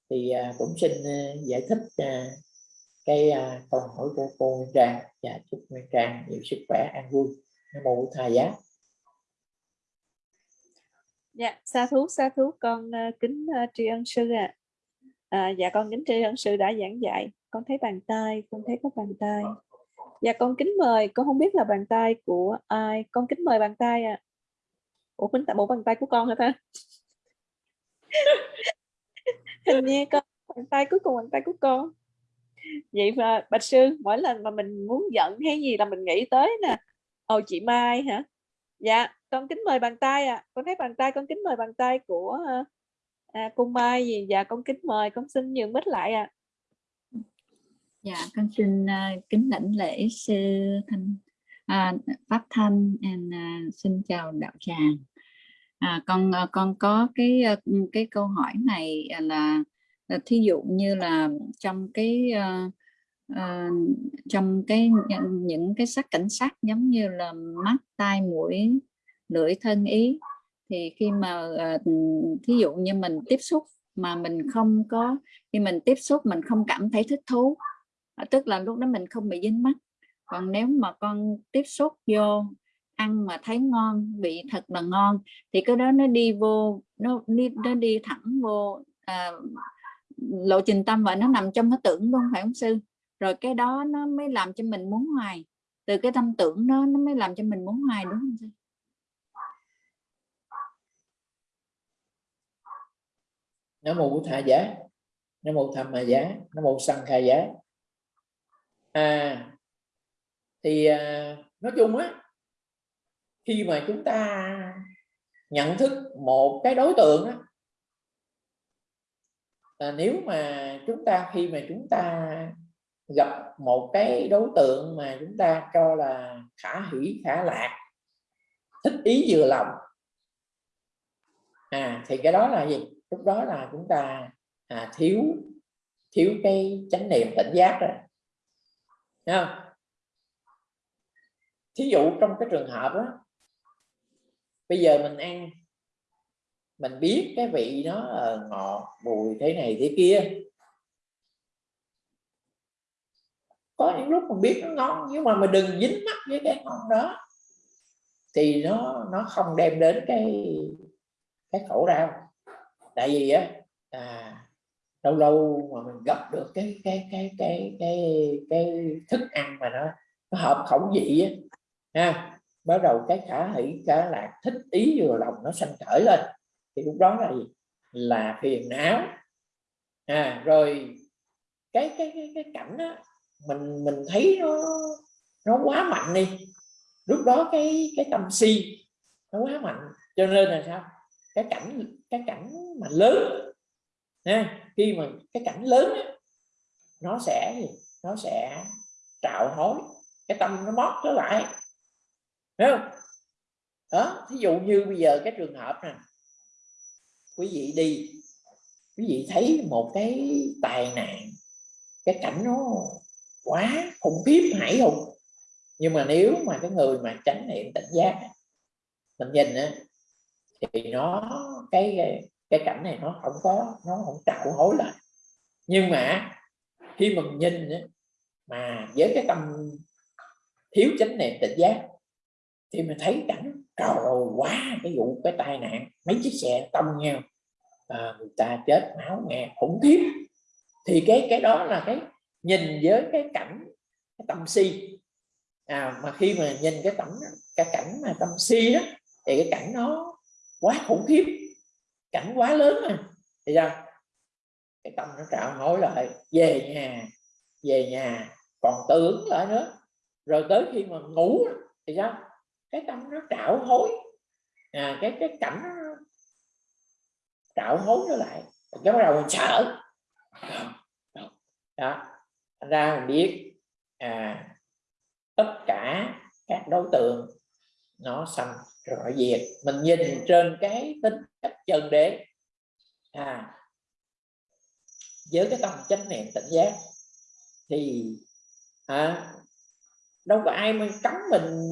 Speaker 5: thì à, cũng xin à, giải thích à, cái à, câu hỏi của cô Nguyên Trang. Và chúc Nguyên Trang nhiều sức khỏe an vui. Nam mô thầy giá.
Speaker 6: Dạ sa thú sa thú con uh, kính uh, tri ân sư ạ. À. à, dạ con kính tri ân sư đã giảng dạy. Con thấy bàn tay con thấy có bàn tay. Dạ con kính mời con không biết là bàn tay của ai. Con kính mời bàn tay ạ. à ủa mình tại bộ bàn tay của con hả ta? (laughs) Hình như con bàn tay cuối cùng bàn tay của con. Vậy mà bạch sư mỗi lần mà mình muốn giận hay gì là mình nghĩ tới nè. Ồ chị mai hả? Dạ con kính mời bàn tay à con thấy bàn tay con kính mời bàn tay của ờ, à, cô mai gì? Dạ con kính mời con xin nhường bích lại à
Speaker 8: dạ con xin uh, kính lãnh lễ sư thanh uh, pháp thanh and uh, xin chào đạo tràng à, con ờ, con có cái cái câu hỏi này à, là ờ, thí dụ như là trong cái uh, uh, trong cái những cái sắc cảnh sắc giống như là mắt tai mũi lưỡi thân ý thì khi mà uh, thí dụ như mình tiếp xúc mà mình không có khi mình tiếp xúc mình không cảm thấy thích thú tức là lúc đó mình không bị dính mắt. Còn nếu mà con tiếp xúc vô ăn mà thấy ngon vị thật là ngon thì cái đó nó đi vô nó đi nó đi thẳng vô à, lộ trình tâm và nó nằm trong cái tưởng luôn phải không sư. Rồi cái đó nó mới làm cho mình muốn hoài. Từ cái tâm tưởng nó nó mới làm cho mình muốn hoài đúng không sư?
Speaker 5: Nó mô thà giá. Nó mô tham mà giá. Nó mô sanh khai giá. À thì à, nói chung á khi mà chúng ta nhận thức một cái đối tượng á là nếu mà chúng ta khi mà chúng ta gặp một cái đối tượng mà chúng ta cho là khả hỷ khả lạc thích ý vừa lòng à thì cái đó là gì lúc đó là chúng ta à, thiếu thiếu cái chánh niệm tỉnh giác rồi không? thí dụ trong cái trường hợp đó bây giờ mình ăn. Mình biết cái vị nó ngọt bùi thế này thế kia. Có những lúc mình biết nó ngon nhưng mà mình đừng dính mắt với cái ngon đó. Thì nó nó không đem đến cái cái khổ đau tại vì á à, lâu lâu mà mình gặp được cái cái cái cái cái cái thức ăn mà nó, nó hợp khẩu vị á ha bắt đầu cái khả hỷ khả lạc thích ý vừa lòng nó sanh khởi lên. Thì lúc đó là gì? Là phiền não. À rồi cái cái cái, cái cảnh đó, mình mình thấy nó nó quá mạnh đi. Lúc đó cái cái tâm si nó quá mạnh. Cho nên là sao? Cái cảnh cái cảnh mà lớn ha, khi mà cái cảnh lớn á, nó sẽ nó sẽ trạo hối. Cái tâm nó mót trở lại. Thấy không? Đó thí dụ như bây giờ cái trường hợp nè. Quý vị đi quý vị thấy một cái tài nạn cái cảnh nó quá khủng khiếp hãi hùng. Nhưng mà nếu mà cái người mà tránh niệm tỉnh giác mình nhìn á thì nó cái cái cảnh này nó không có nó không trạo hối lại. Nhưng mà khi mình nhìn á, mà với cái tâm thiếu chánh niệm tỉnh giác thì mình thấy cảnh trời ơi quá cái vụ cái tai nạn. Mấy chiếc xe tông nhau à, người ta chết máu nghe khủng khiếp. Thì cái cái đó là cái nhìn với cái cảnh cái tâm si. À, mà khi mà nhìn cái cảnh cái cảnh mà tâm si đó thì cái cảnh nó quá khủng khiếp cảnh quá lớn mà. Thì sao? Cái tâm nó trạo hối lại về nhà về nhà còn tưởng lại nữa. Rồi tới khi mà ngủ thì sao? Cái tâm nó trạo hối. À, cái cái cảnh nó trạo hối nó lại. Cái bắt đầu mình sợ. Đó. Ra mình biết à, tất cả các đối tượng nó sanh rõ diệt. Mình nhìn trên cái tính chất chân đế à, với cái tâm chánh niệm tỉnh giác thì à, đâu có ai mà cấm mình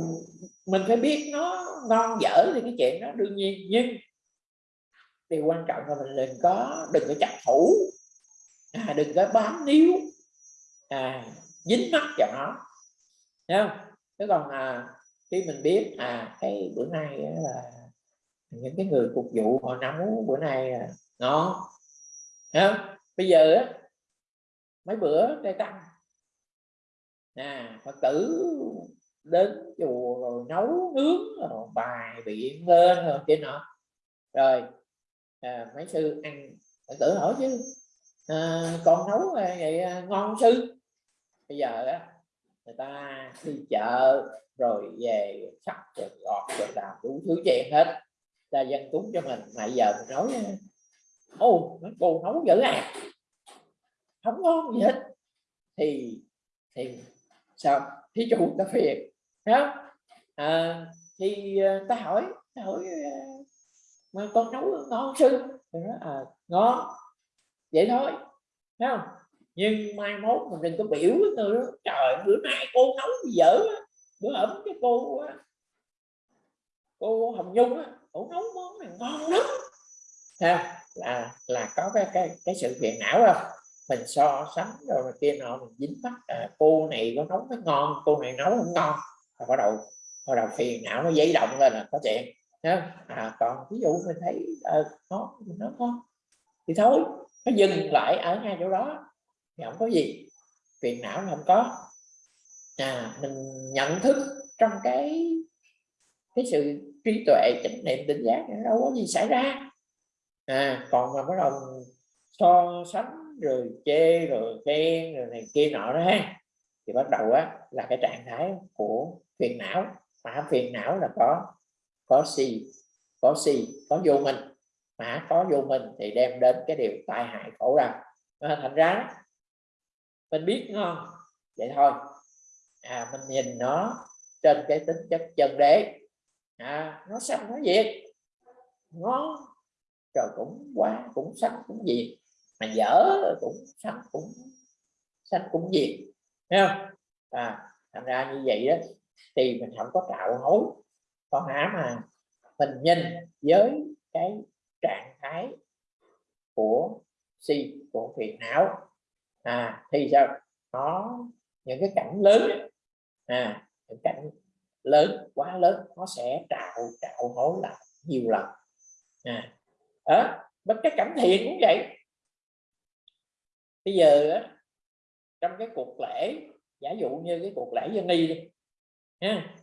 Speaker 5: mình phải biết nó ngon dở thì cái chuyện đó đương nhiên nhưng điều quan trọng là mình đừng có đừng có chấp thủ. À, đừng có bám níu. À, dính mắt vào nó. Thấy không? Thế còn à, khi mình biết à cái bữa nay là những cái người phục vụ họ nấu bữa nay là ngon. Thấy không? Bây giờ á mấy bữa trai tăng à phật tử đến chùa rồi nấu nướng rồi bài biện lên rồi kia nọ. Rồi à, mấy sư ăn tự hỏi chứ. À, con nấu à, vậy à, ngon sư? Bây giờ á người ta đi chợ rồi về sắp rồi gọt rồi làm đủ thứ chuyện hết. Ta dân cúng cho mình mà giờ mình nói à, ô cô nấu dữ à. Không ngon gì hết. Thì thì sao? Thí chủ ta phiền không? à, thì à, ta hỏi ta hỏi mà con nấu ngon sư? Thì nói à ngon vậy thôi. Thấy không? Nhưng mai mốt mình đừng có biểu với người đó trời bữa nay cô nấu gì dở bữa ẩm cái cô cô hồng nhung á cô nấu món này ngon lắm. Ha là là có cái cái cái sự phiền não không mình so sánh rồi kia nọ mình dính mắt à, cô này có nấu nó ngon cô này nấu không ngon bắt đầu bắt đầu phiền não nó dấy động lên là có chuyện. À, còn ví dụ mình thấy à, nó nó có thì thôi nó dừng lại ở ngay chỗ đó thì không có gì. Phiền não không có. À mình nhận thức trong cái cái sự trí tuệ chánh niệm tỉnh giác đâu có gì xảy ra. À còn mà bắt đầu so sánh rồi chê rồi khen rồi này kia nọ đó ha thì bắt đầu á là cái trạng thái của phiền não. Mà phiền não là có có si có si có vô mình. Mà có vô mình thì đem đến cái điều tai hại khổ đau. À, thành ra mình biết ngon vậy thôi. À mình nhìn nó trên cái tính chất chân đế. À, nó xanh nó diệt. Ngon. Rồi cũng quá cũng xanh cũng diệt. Mà dở cũng xanh cũng xanh cũng diệt. Thấy không? À thành ra như vậy đó thì mình không có tạo hối có hả mà mình nhìn với cái trạng thái của si của phiền não. À thì sao? Nó những cái cảnh lớn. À những cảnh lớn quá lớn nó sẽ trạo trạo hối lại nhiều lần. À đó bất cái cảnh thiện cũng vậy. Bây giờ á, trong cái cuộc lễ giả dụ như cái cuộc lễ dân y đi ha?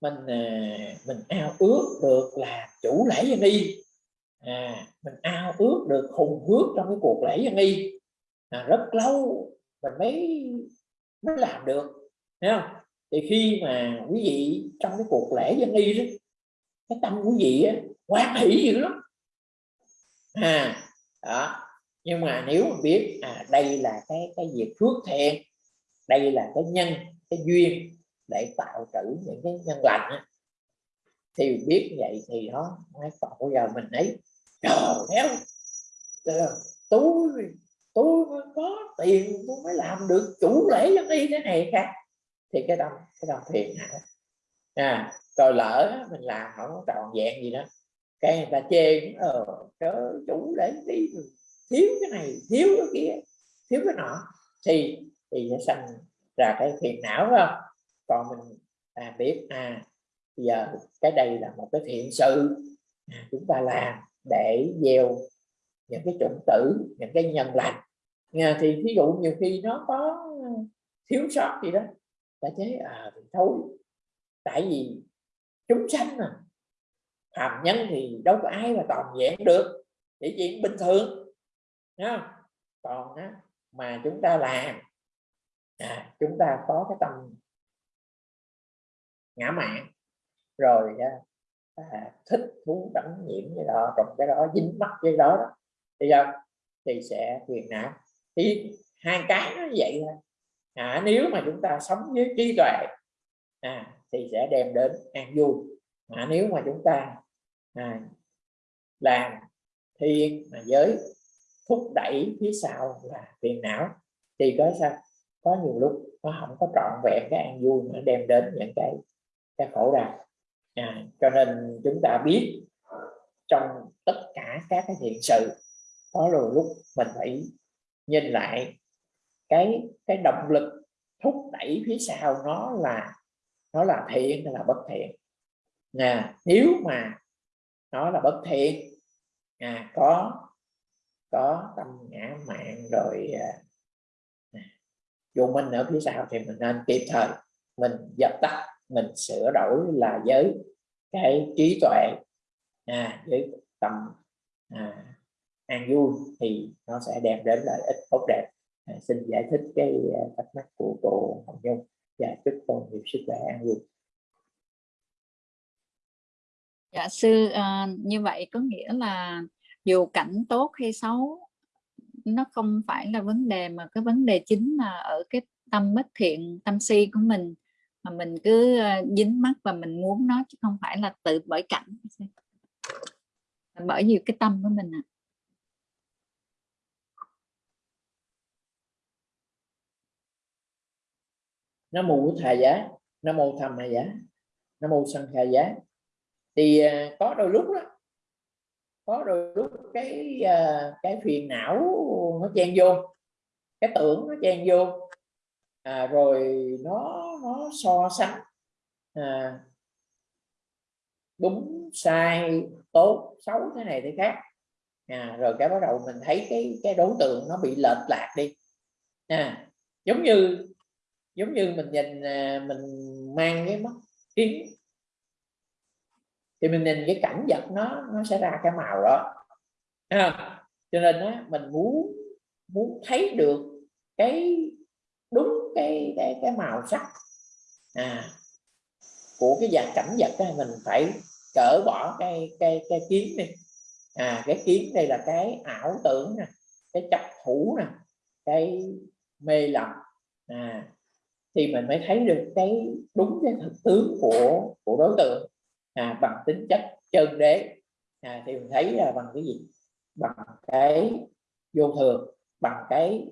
Speaker 5: Mình à, mình ao ước được là chủ lễ dân y. À, mình ao ước được hùng hước trong cái cuộc lễ dân y. À, rất lâu mình mới mới làm được thấy không? Thì khi mà quý vị trong cái cuộc lễ dân y đó cái tâm quý vị á, quan hỷ dữ lắm. À đó. Nhưng mà nếu mà biết à đây là cái cái việc phước thiện đây là cái nhân cái duyên để tạo trữ những cái nhân lành á, thì biết vậy thì nó mới còn bây giờ mình ấy trời theo tôi tôi có tiền tôi mới làm được chủ lễ cho đi cái này khác thì cái đó cái đó thiền não, à rồi lỡ mình làm không tròn vẹn gì đó cái người ta chê ờ chớ chủ lễ đi thiếu cái này thiếu cái kia thiếu cái nọ. Thì thì sẽ sanh ra cái phiền não phải không? Còn mình. À, biết à giờ cái đây là một cái thiện sự. À, chúng ta làm để gieo những cái chủng tử những cái nhân lành. À, thì ví dụ nhiều khi nó có thiếu sót gì đó ta chế à thì thôi. Tại vì chúng sanh mà hàm nhân thì đâu có ai mà toàn vẹn được chỉ chuyện bình thường Nha. còn á, mà chúng ta làm à, chúng ta có cái tâm ngã mạng rồi à, thích thú đắm nhiễm cái đó trong cái đó dính mắc cái đó, đó thì sao? Thì sẽ phiền não thì hai cái nó vậy thôi. À, nếu mà chúng ta sống với trí tuệ à, thì sẽ đem đến an vui. À, nếu mà chúng ta à, làm thiên mà giới thúc đẩy phía sau là phiền não thì có sao? Có nhiều lúc nó không có trọn vẹn cái an vui mà đem đến những cái cái khổ đau. À, cho nên chúng ta biết trong tất cả các cái hiện sự có rồi lúc mình phải nhìn lại cái cái động lực thúc đẩy phía sau nó là nó là thiện hay là bất thiện. Nè nếu mà nó là bất thiện à, có có tâm ngã mạng rồi à, à vô minh ở phía sau thì mình nên kịp thời mình dập tắt mình sửa đổi là với cái trí tuệ. À, với tâm à, an vui thì nó sẽ đem đến lợi ích tốt đẹp. À, xin giải thích cái à, thắc mắc của cô Hồng Nhung. Và chúc cô nhiều sức khỏe an vui.
Speaker 8: Dạ sư à, như vậy có nghĩa là dù cảnh tốt hay xấu nó không phải là vấn đề mà cái vấn đề chính là ở cái tâm bất thiện tâm si của mình mà mình cứ ờ, dính mắt và mình muốn nó chứ không phải là tự bởi cảnh. Bởi vì cái tâm của mình à.
Speaker 5: nó mù thà giá nó mù thầm hà giá nó mù sân kha giá. Thì ờ, có đôi lúc đó, có đôi lúc cái ờ, cái phiền não nó chen vô, cái tưởng nó chen vô à, rồi nó nó so sánh. À, đúng sai tốt xấu thế này thế khác. À, rồi cái bắt đầu mình thấy cái cái đối tượng nó bị lệch lạc đi. À, giống như giống như mình nhìn à, mình mang cái mắt kiến thì mình nhìn cái cảnh vật nó nó sẽ ra cái màu đó. À, cho nên á, mình muốn muốn thấy được cái cái cái cái màu sắc. À, của cái dạng cảnh vật đó, mình phải cỡ bỏ cái cái cái kiến đi. À cái kiến đây là cái ảo tưởng nè cái chấp thủ nè cái mê lầm. À thì mình mới thấy được cái đúng cái thực tướng của của đối tượng. À, bằng tính chất chân đế. À, thì mình thấy là bằng cái gì? Bằng cái vô thường bằng cái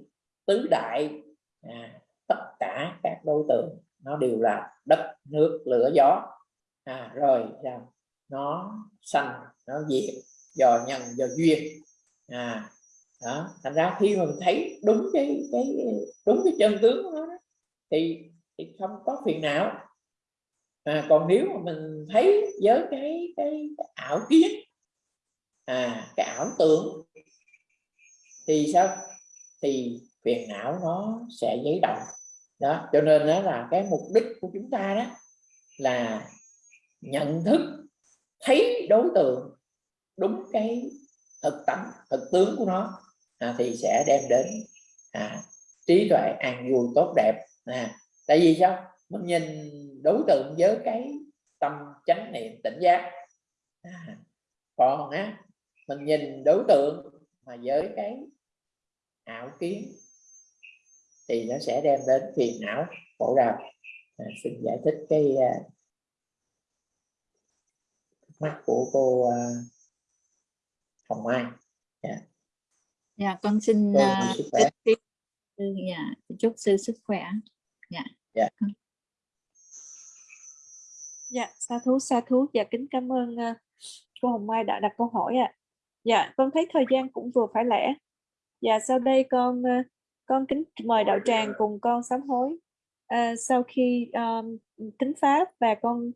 Speaker 5: tứ đại. À, tất cả các đối tượng nó đều là đất nước lửa gió. À, rồi à, nó sanh nó diệt do nhân do duyên. À đó thành ra khi mình thấy đúng cái cái đúng cái chân tướng của nó đó, thì thì không có phiền não. À, còn nếu mà mình thấy với cái cái, cái ảo kiến à cái ảo tưởng thì sao? Thì phiền não nó sẽ giấy động. Đó cho nên đó là cái mục đích của chúng ta đó là nhận thức thấy đối tượng đúng cái thực tâm thực tướng của nó à, thì sẽ đem đến à, trí tuệ an vui tốt đẹp. À, tại vì sao? Mình nhìn đối tượng với cái tâm chánh niệm tỉnh giác. À, còn á mình nhìn đối tượng mà với cái ảo kiến thì nó sẽ đem đến phiền não khổ đau. À, xin giải thích cái uh, mắt của cô uh, Hồng Mai.
Speaker 8: Dạ. Dạ con xin uh, chúc, dạ, chúc sư sức khỏe. Dạ.
Speaker 5: Dạ.
Speaker 6: Dạ sa thú sa thú. Dạ kính cảm ơn uh, cô Hồng Mai đã đặt câu hỏi ạ. À. dạ con thấy thời gian cũng vừa phải lẽ. Dạ sau đây con uh, con kính mời đạo tràng cùng con sám hối à, sau khi um, kính pháp và con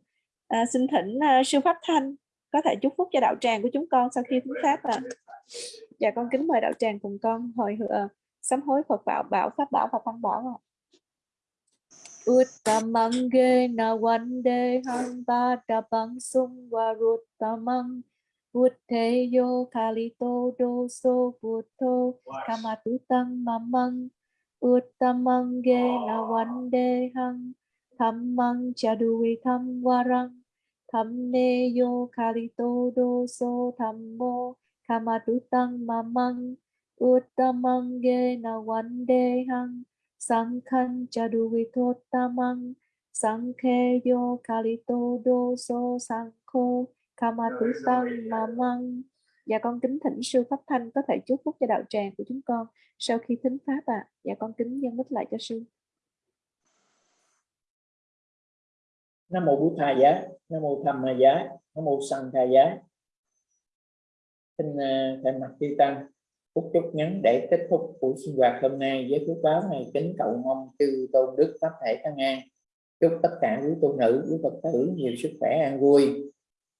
Speaker 6: à, xin thỉnh uh, sư pháp thanh có thể chúc phúc cho đạo tràng của chúng con sau khi kính pháp ạ à. dạ con kính mời đạo tràng cùng con hồi hựa sám hối phật bảo bảo pháp bảo và tăng bảo ạ à. Uttamange na vande hanta tapang sung varuttamang Buddheyo kalito doso buddho kamatutang mamang Uttamange na wande hang. Thammang chaduvi tham warang Thamne yo kalito do so thammo kamatutang mamang uttamang ge na wande hang. Sangkhan chaduvitot-tamang sangkhe yo kalito Kama so Sơn Mà mamang Dạ con kính thỉnh sư Pháp Thanh có thể chúc phúc cho đạo tràng của chúng con sau khi thính pháp ạ. À. Dạ con kính dân mít lại cho sư.
Speaker 5: Nam mô Bụt Thầy giá, Nam mô Thầm Thầy giá, Nam mô Sanh Thầy giá. Xin à, thay mặt chư tăng phút chúc ngắn để kết thúc buổi sinh hoạt hôm nay với phước báo này kính cầu mong chư tôn đức pháp thể tăng an chúc tất cả quý tu nữ quý phật tử nhiều sức khỏe an vui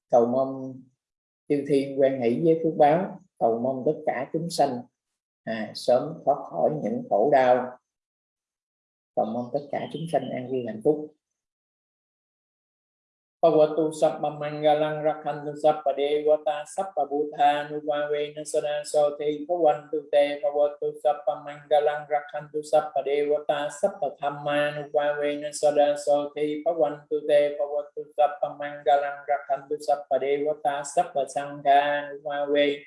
Speaker 5: cầu mong chư thiên quan hỷ với phước báo. Cầu mong tất cả chúng sanh à, sớm thoát khỏi những khổ đau. Cầu mong tất cả chúng sanh an vui hạnh phúc. Pavatu Sappa Mangalang Rakhantu Sappa Devata Sappa bhutanu vavena Sada Soti Pavantu Te Pavatu Sappa Mangalang Rakhantu Sappa Devata Sappa Thamma vavena Sada Soti Pavantu Te Pavatu Sappa Mangalang Rakhantu Sappa Devata Sappa sanghanu vavena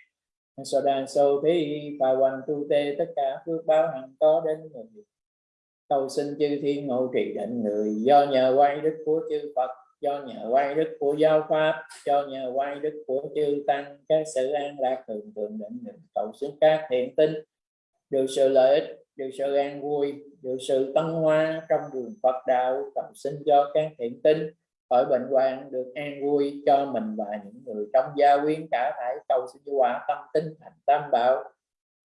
Speaker 5: Sada Soti Pavantu Te tất cả phước báo hằng có đến người cầu xin chư thiên hộ trì định người do nhờ quay đức của chư Phật cho nhờ quay đức của giáo pháp, cho nhờ quay đức của chư tăng, các sự an lạc thường thường định định, cầu xuống các thiện tinh. Được sự lợi ích, được sự an vui, được sự tân hoa trong đường Phật đạo, cầu xin cho các thiện tinh. Khỏi bệnh hoạn, được an vui cho mình và những người trong gia quyến cả thải, cầu xin quả tâm tinh thành tam bảo.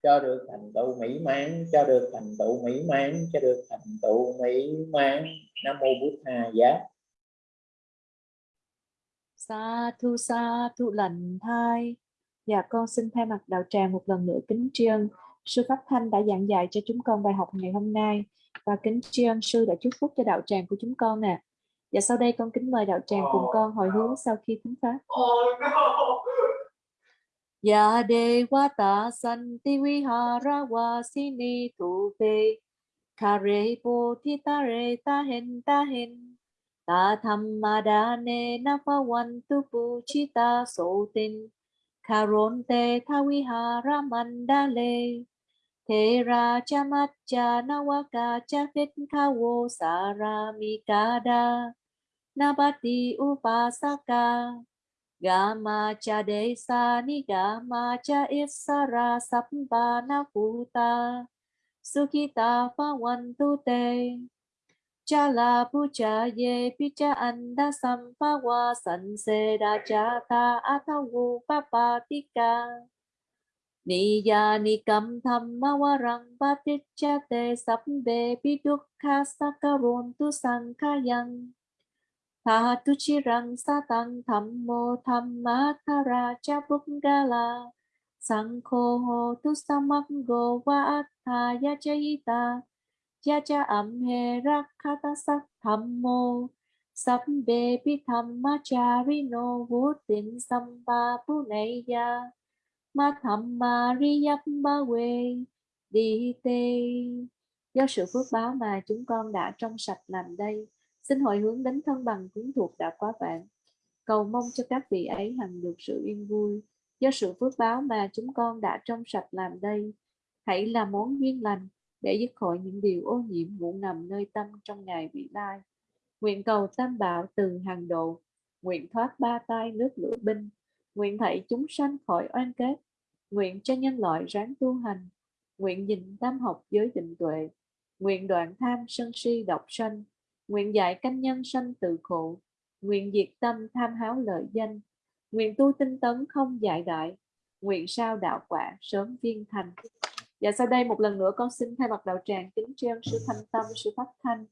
Speaker 5: Cho được thành tựu mỹ mãn, cho được thành tựu mỹ mãn, cho được thành tựu mỹ mãn. Nam mô bút hà giá.
Speaker 6: Sa thu sa thu lành thai. Dạ con xin thay mặt đạo tràng một lần nữa kính tri ân sư Pháp Thanh đã giảng dạy cho chúng con bài học ngày hôm nay và kính tri ân sư đã chúc phúc cho đạo tràng của chúng con nè. Và dạ, sau đây con kính mời đạo tràng cùng con hồi hướng sau khi thính pháp. Dạ ya Devata Santi Vihara Vasini Tupe Kare bodhi tare ta hen ta ta tham ma đa ne na pha văn tu pu chi ta so tin. Karon te tha vi ha ra man đa le thế ra cha mat cha na wa ka cha phết kha wo sa ra mi ka da na ba ti u pa sa ka. Ga ma cha de sa ni ga ma cha is sa ra sap ba na pu ta. Sukita pha văn tu te cha la pu cha ye, pi cha anda sampa wa san se da cha ta atha wu pa pa ti ka ni ya ni kam tham ma wa rang pa ti cha te sap be pi duk kha sa ka ron tu sang kha yang tha tu chi rang sa tang tham mo tham ma tha ra cha buk ga la. Sang kho ho tu samak go wa tha ya cha ta cha cha âm he rakhata sắc tham mô sắp bê pi tham ma cha ri no vô tình ba này ya ma tham ma ri ba we đi tê do sự phước báo mà chúng con đã trong sạch làm đây. Xin hồi hướng đến thân bằng quyến thuộc đã quá vạn. Cầu mong cho các vị ấy hằng được sự yên vui. Do sự phước báo mà chúng con đã trong sạch làm đây. Hãy là món duyên lành để dứt khỏi những điều ô nhiễm ngủ nằm nơi tâm trong ngày vị lai. Nguyện cầu tam bảo từ hàng độ, nguyện thoát ba tay nước lửa binh, nguyện thảy chúng sanh khỏi oan kết, nguyện cho nhân loại ráng tu hành, nguyện nhìn tam học giới định tuệ, nguyện đoạn tham sân si độc sanh, nguyện dạy canh nhân sanh tự khổ, nguyện diệt tâm tham háo lợi danh, nguyện tu tinh tấn không dại đại, nguyện sao đạo quả sớm viên thành. Và sau đây một lần nữa con xin thay mặt đạo tràng kính tri ân sư Thanh Tâm, sư Pháp Thanh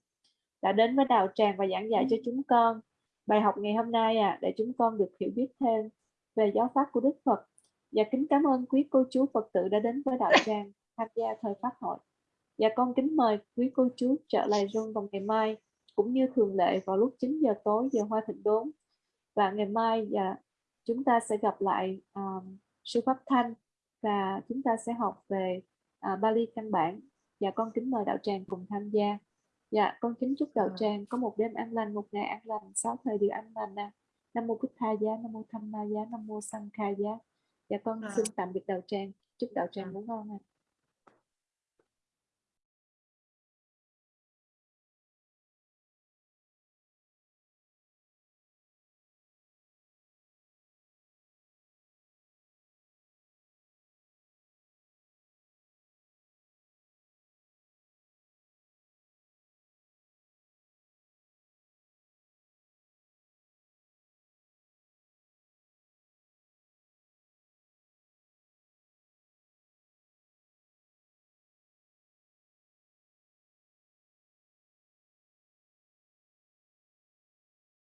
Speaker 6: đã đến với đạo tràng và giảng dạy cho chúng con bài học ngày hôm nay à, để chúng con được hiểu biết thêm về giáo pháp của Đức Phật. Và kính cảm ơn quý cô chú Phật tử đã đến với đạo (laughs) tràng tham gia thời Pháp hội. Và con kính mời quý cô chú trở lại room vào ngày mai cũng như thường lệ vào lúc 9 giờ tối giờ Hoa Thịnh Đốn. Và ngày mai và chúng ta sẽ gặp lại um, sư Pháp Thanh và chúng ta sẽ học về à, Bali căn bản. Và con kính mời đạo tràng cùng tham gia. Dạ con kính chúc đạo tràng có một đêm an lành một ngày an lành sáu thời điều an lành nè. Nam mô bút tha giá nam mô tham ma giá nam mô sang kha giá. Dạ con
Speaker 4: À.
Speaker 6: xin tạm biệt đạo tràng. Chúc đạo tràng ngủ ngon ạ